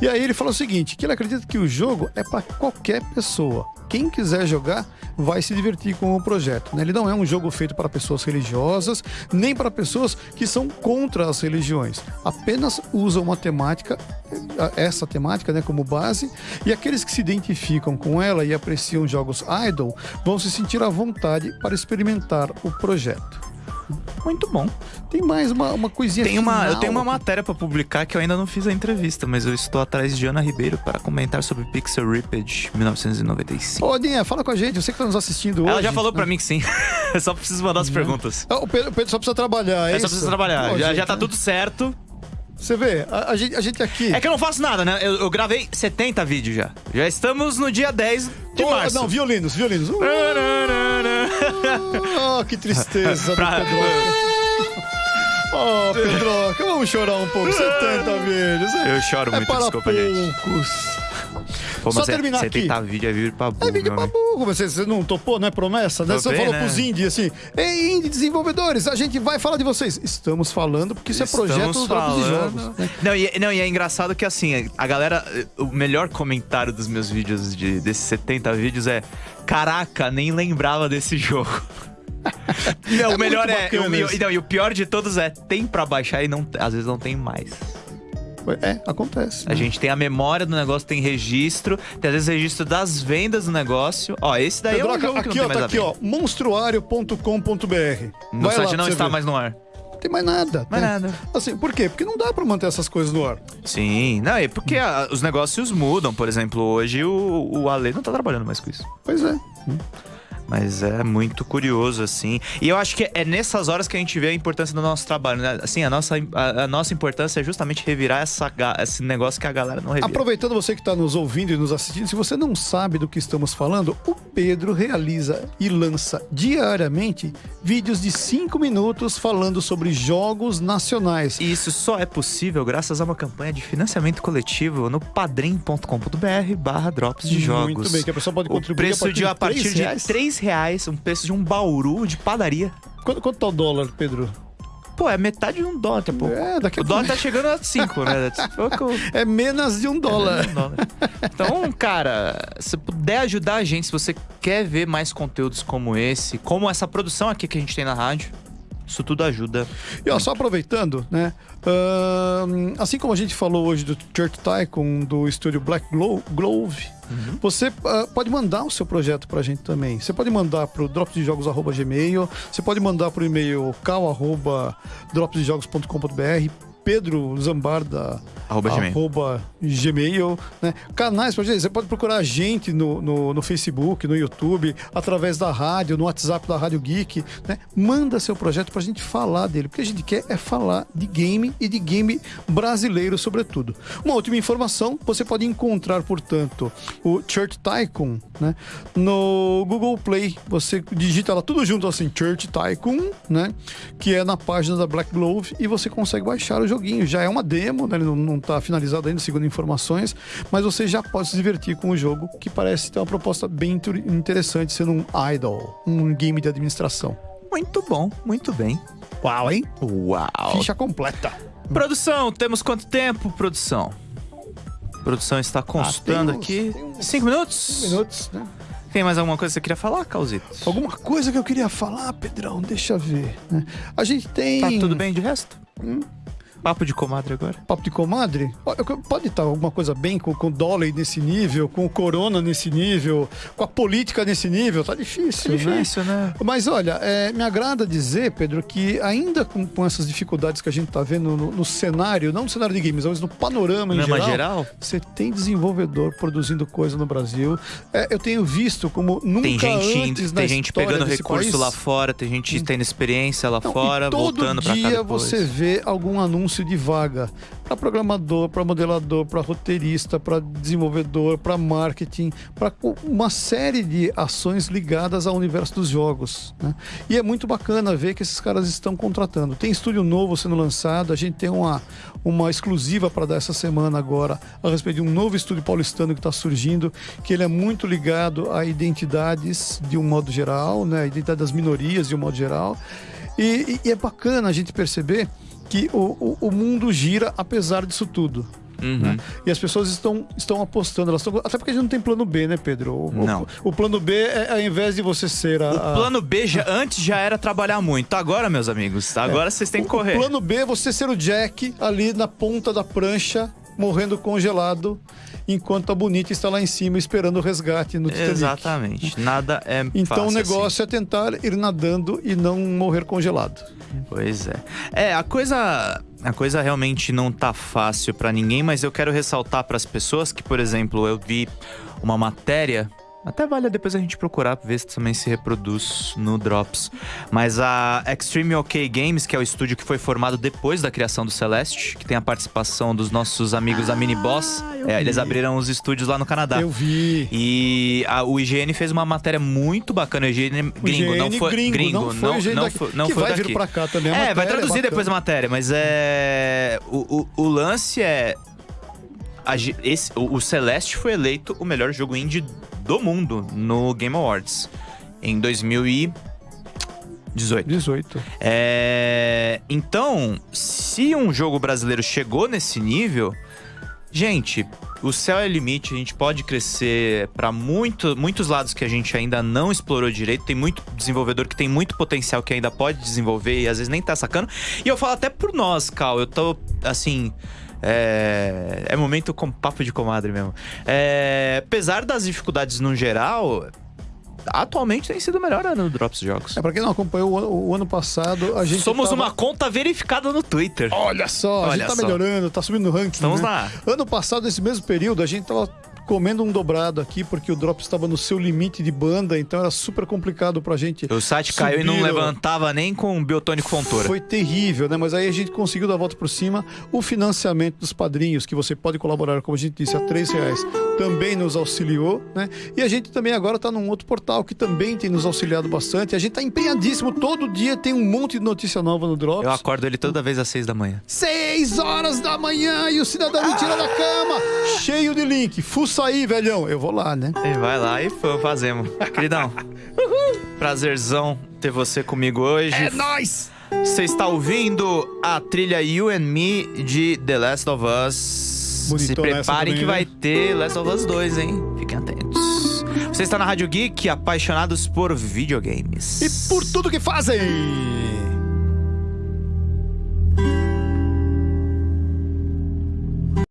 [SPEAKER 3] E aí ele falou o seguinte, que ele acredita que o jogo é para qualquer pessoa. Quem quiser jogar vai se divertir com o projeto. né? Ele não é um jogo feito para pessoas religiosas, nem para pessoas que são contra as religiões. Apenas usa uma temática, eh, essa temática né, como base, e aqueles que se identificam com ela e apreciam jogos idle vão se sentir à vontade para experimentar o projeto.
[SPEAKER 2] Muito bom.
[SPEAKER 3] Tem mais uma, uma coisinha
[SPEAKER 2] Tem uma, eu
[SPEAKER 3] final
[SPEAKER 2] tenho uma matéria pra publicar que eu ainda não fiz a entrevista, mas eu estou atrás de Ana Ribeiro para comentar sobre Pixel Ripped 1995.
[SPEAKER 3] Ô, Dinha, fala com a gente, você que está nos assistindo hoje.
[SPEAKER 2] Ela já falou
[SPEAKER 3] né?
[SPEAKER 2] pra mim que sim. [laughs] Eu só preciso mandar as perguntas.
[SPEAKER 3] Ah, O Pedro, só precisa trabalhar, é
[SPEAKER 2] Eu só
[SPEAKER 3] isso?
[SPEAKER 2] preciso trabalhar.
[SPEAKER 3] Pô,
[SPEAKER 2] já,
[SPEAKER 3] gente,
[SPEAKER 2] já tá
[SPEAKER 3] né?
[SPEAKER 2] tudo certo.
[SPEAKER 3] Você vê, a, a gente, a gente aqui...
[SPEAKER 2] É que eu não faço nada, né? Eu, eu gravei 70 vídeos já. Já estamos no dia 10 de
[SPEAKER 3] Oh,
[SPEAKER 2] março.
[SPEAKER 3] Não, violinos, violinos. Uh, oh, que tristeza [laughs]
[SPEAKER 2] Pra-.
[SPEAKER 3] Oh, Pedroca, vamos chorar um pouco. [laughs] 70 vídeos.
[SPEAKER 2] Eu choro
[SPEAKER 3] é
[SPEAKER 2] muito,
[SPEAKER 3] para
[SPEAKER 2] desculpa, gente. Pô,
[SPEAKER 3] Só
[SPEAKER 2] é-
[SPEAKER 3] terminar
[SPEAKER 2] 70
[SPEAKER 3] aqui.
[SPEAKER 2] vídeo é vídeo pra burro,
[SPEAKER 3] É vídeo pra burro. Você, você não topou, não é promessa? Né? Você
[SPEAKER 2] Topei,
[SPEAKER 3] falou
[SPEAKER 2] né?
[SPEAKER 3] pros indie assim: Ei, indie desenvolvedores, a gente vai falar de vocês. Estamos falando porque isso é projeto
[SPEAKER 2] Estamos
[SPEAKER 3] dos Drops de
[SPEAKER 2] falando-
[SPEAKER 3] Jogos. né?
[SPEAKER 2] Não e, não, e é engraçado que assim, a galera. O melhor comentário dos meus vídeos, de, desses 70 vídeos, é: Caraca, nem lembrava desse jogo. [laughs] Não,
[SPEAKER 3] É
[SPEAKER 2] o melhor é. o-
[SPEAKER 3] isso.
[SPEAKER 2] não, e o pior de todos é: tem pra baixar e não, às vezes não tem mais.
[SPEAKER 3] É, acontece.
[SPEAKER 2] A
[SPEAKER 3] né?
[SPEAKER 2] gente tem a memória do negócio, tem registro, tem às vezes registro das vendas do negócio. Ó, esse daí é um jogo que
[SPEAKER 3] aqui,
[SPEAKER 2] não
[SPEAKER 3] ó, tá aqui, ó, monstruário.com.br.
[SPEAKER 2] No
[SPEAKER 3] Vai lá
[SPEAKER 2] site
[SPEAKER 3] pra
[SPEAKER 2] não está
[SPEAKER 3] ver.
[SPEAKER 2] mais no ar.
[SPEAKER 3] Não tem mais nada.
[SPEAKER 2] Mais
[SPEAKER 3] né?
[SPEAKER 2] nada.
[SPEAKER 3] Assim, por quê? Porque não dá pra manter essas coisas no ar.
[SPEAKER 2] Sim, não, é porque a- os negócios mudam. Por exemplo, hoje o, o Ale não tá trabalhando mais com isso.
[SPEAKER 3] Pois é.
[SPEAKER 2] Mas é muito curioso, assim. E eu acho que é nessas horas que a gente vê a importância do nosso trabalho, né? Assim, a nossa, a, a nossa importância é justamente revirar essa, esse negócio que a galera não revira.
[SPEAKER 3] Aproveitando você que está nos ouvindo e nos assistindo, se você não sabe do que estamos falando, o Pedro realiza e lança diariamente vídeos de 5 minutos falando sobre jogos nacionais.
[SPEAKER 2] E isso só é possível graças a uma campanha de financiamento coletivo no padrim.com.br barra drops de jogos.
[SPEAKER 3] Muito bem, que a pessoa pode
[SPEAKER 2] O
[SPEAKER 3] contribuir
[SPEAKER 2] preço de a partir de
[SPEAKER 3] reais.
[SPEAKER 2] 3 reais, um preço de um bauru de padaria.
[SPEAKER 3] Quanto, quanto tá o dólar, Pedro?
[SPEAKER 2] Pô, é metade de um dólar daqui a pouco.
[SPEAKER 3] É, daqui a
[SPEAKER 2] O dólar tá chegando a 5, né? Pouco- [laughs]
[SPEAKER 3] É menos de um dólar.
[SPEAKER 2] É, um dólar. Então, cara, se puder ajudar a gente, se você quer ver mais conteúdos como esse, como essa produção aqui que a gente tem na rádio, isso tudo ajuda.
[SPEAKER 3] E ó, só aproveitando, né? ahn, assim como a gente falou hoje do Church Tycoon, do estúdio Black Glo- Glove, você ah, pode mandar o seu projeto pra gente também. Você pode mandar pro dropsdejogos.gmail, você pode mandar pro e-mail cal.dropsdejogos.com.br, Pedro Zambarda
[SPEAKER 2] Arroba Gmail.
[SPEAKER 3] arroba Gmail, né? Canais você pode procurar a gente no, no, no Facebook, no YouTube, através da rádio, no WhatsApp da Rádio Geek, né? Manda seu projeto pra gente falar dele, porque a gente quer é falar de game e de game brasileiro, sobretudo. Uma última informação, você pode encontrar, portanto, o Church Tycoon, né? No Google Play, você digita lá tudo junto assim, Church Tycoon, né? Que é na página da Black Glove e você consegue baixar o joguinho. Já é uma demo, né? Ele não, não tá finalizado ainda, segundo informações, mas você já pode se divertir com o jogo, que parece ter uma proposta bem inter- interessante, sendo um idol, um game de administração.
[SPEAKER 2] Muito bom, muito bem.
[SPEAKER 3] Uau, hein?
[SPEAKER 2] Uau.
[SPEAKER 3] Ficha completa.
[SPEAKER 2] Produção, temos quanto tempo, produção? Produção está constando
[SPEAKER 3] Ah, uns-
[SPEAKER 2] aqui.
[SPEAKER 3] uns
[SPEAKER 2] Cinco minutos?
[SPEAKER 3] Minutos, né?
[SPEAKER 2] Tem mais alguma coisa que você queria falar, Causito?
[SPEAKER 3] Alguma coisa que eu queria falar, Pedrão, deixa eu ver. né? A gente tem.
[SPEAKER 2] Tá tudo bem de resto?
[SPEAKER 3] Hum.
[SPEAKER 2] Papo de comadre agora.
[SPEAKER 3] Papo de comadre? Pode estar alguma coisa bem com, com o dólar nesse nível, com o corona nesse nível, com a política nesse nível? Tá difícil,
[SPEAKER 2] É difícil, né?
[SPEAKER 3] Mas olha, é, me agrada dizer, Pedro, que ainda com, com essas dificuldades que a gente tá vendo no, no cenário, não no cenário de games, mas no panorama em geral,
[SPEAKER 2] geral?
[SPEAKER 3] você tem desenvolvedor produzindo coisa no Brasil. É, eu tenho visto como nunca
[SPEAKER 2] Tem gente,
[SPEAKER 3] antes
[SPEAKER 2] tem gente pegando recurso
[SPEAKER 3] país,
[SPEAKER 2] lá fora, tem gente tendo experiência lá
[SPEAKER 3] não,
[SPEAKER 2] fora,
[SPEAKER 3] todo
[SPEAKER 2] voltando pra cá
[SPEAKER 3] dia
[SPEAKER 2] depois.
[SPEAKER 3] você vê algum anúncio de vaga para programador, para modelador, para roteirista, para desenvolvedor, para marketing, para uma série de ações ligadas ao universo dos jogos. né? E é muito bacana ver que esses caras estão contratando. Tem estúdio novo sendo lançado, a gente tem uma, uma exclusiva para dar essa semana agora a respeito de um novo estúdio paulistano que está surgindo, que ele é muito ligado a identidades de um modo geral, né? a identidade das minorias de um modo geral. E, e- e é bacana a gente perceber que o, o, o mundo gira apesar disso tudo.
[SPEAKER 2] Uhum.
[SPEAKER 3] né? E as pessoas estão, estão apostando, elas estão, até porque a gente não tem plano B, né, Pedro? O, o-
[SPEAKER 2] Não.
[SPEAKER 3] O, plano B é ao invés de você ser a.
[SPEAKER 2] O plano B já, [laughs] antes já era trabalhar muito. Agora, meus amigos, agora vocês têm que correr.
[SPEAKER 3] O plano B é você ser o Jack ali na ponta da prancha, morrendo congelado, enquanto a Bonita está lá em cima esperando o resgate no Titanic.
[SPEAKER 2] Exatamente. Nada é
[SPEAKER 3] Então o negócio é tentar ir nadando e não morrer congelado.
[SPEAKER 2] assim. Pois é. É, a coisa. A coisa realmente não tá fácil pra ninguém, mas eu quero ressaltar pras pessoas que, por exemplo, eu vi uma matéria. Até vale depois a gente procurar ver se também se reproduz no Drops. Mas a Extreme OK Games, que é o estúdio que foi formado depois da criação do Celeste, que tem a participação dos nossos amigos da Mini Boss.
[SPEAKER 3] eu
[SPEAKER 2] É, eles abriram os estúdios lá no Canadá.
[SPEAKER 3] Eu vi.
[SPEAKER 2] E a- o IGN fez uma matéria muito bacana. O IGN
[SPEAKER 3] O
[SPEAKER 2] gringo, não
[SPEAKER 3] IGN
[SPEAKER 2] foi
[SPEAKER 3] gringo, não foi o IGN daqui,
[SPEAKER 2] foi- não
[SPEAKER 3] que
[SPEAKER 2] foi
[SPEAKER 3] vai vir
[SPEAKER 2] daqui.
[SPEAKER 3] pra cá também.
[SPEAKER 2] É, vai
[SPEAKER 3] matéria
[SPEAKER 2] traduzir
[SPEAKER 3] bacana.
[SPEAKER 2] depois a matéria, mas é. O, o, o lance é. a esse, o, o Celeste foi eleito o melhor jogo indie do mundo no Game Awards em 2018.
[SPEAKER 3] 18.
[SPEAKER 2] É, Então, se um jogo brasileiro chegou nesse nível, gente, o céu é o limite, a gente pode crescer para muito, muitos lados que a gente ainda não explorou direito. Tem muito desenvolvedor que tem muito potencial que ainda pode desenvolver e às vezes nem tá sacando. E eu falo até por nós, Cal, eu tô assim. É, é momento com papo de comadre mesmo. É, apesar das dificuldades no geral, atualmente tem sido o melhor ano do Drops Jogos.
[SPEAKER 3] É, pra quem não acompanhou o, ano- o ano passado, a gente.
[SPEAKER 2] Somos
[SPEAKER 3] tava-
[SPEAKER 2] uma conta verificada no Twitter.
[SPEAKER 3] Olha só, a
[SPEAKER 2] Olha
[SPEAKER 3] gente tá
[SPEAKER 2] só.
[SPEAKER 3] melhorando, tá subindo no ranking.
[SPEAKER 2] Estamos
[SPEAKER 3] né?
[SPEAKER 2] lá.
[SPEAKER 3] Ano passado, nesse mesmo período, a gente tava comendo um dobrado aqui, porque o Drops estava no seu limite de banda, então era super complicado pra gente.
[SPEAKER 2] O site caiu e não
[SPEAKER 3] subir o-
[SPEAKER 2] levantava nem com biotônico fontura.
[SPEAKER 3] Foi terrível, né? Mas aí a gente conseguiu dar a volta por cima. O financiamento dos padrinhos, que você pode colaborar, como a gente disse, a três reais, também nos auxiliou, né? E a gente também agora tá num outro portal que também tem nos auxiliado bastante. A gente tá empenhadíssimo. Todo dia tem um monte de notícia nova no Drops.
[SPEAKER 2] Eu acordo ele toda vez às seis da manhã.
[SPEAKER 3] Seis horas da manhã e o cidadão me tira da cama, cheio de link. Fuça aí, velhão. Eu vou lá, né?
[SPEAKER 2] E vai lá e fa- fazemos. [laughs] Queridão, prazerzão ter você comigo hoje.
[SPEAKER 3] É nóis!
[SPEAKER 2] Você está ouvindo a trilha You and Me de The Last of Us.
[SPEAKER 3] Bonitona
[SPEAKER 2] Se preparem
[SPEAKER 3] também,
[SPEAKER 2] que
[SPEAKER 3] né?
[SPEAKER 2] vai ter Last of Us 2, hein? Fiquem atentos. Você está na Rádio Geek, apaixonados por videogames.
[SPEAKER 3] E por tudo que fazem!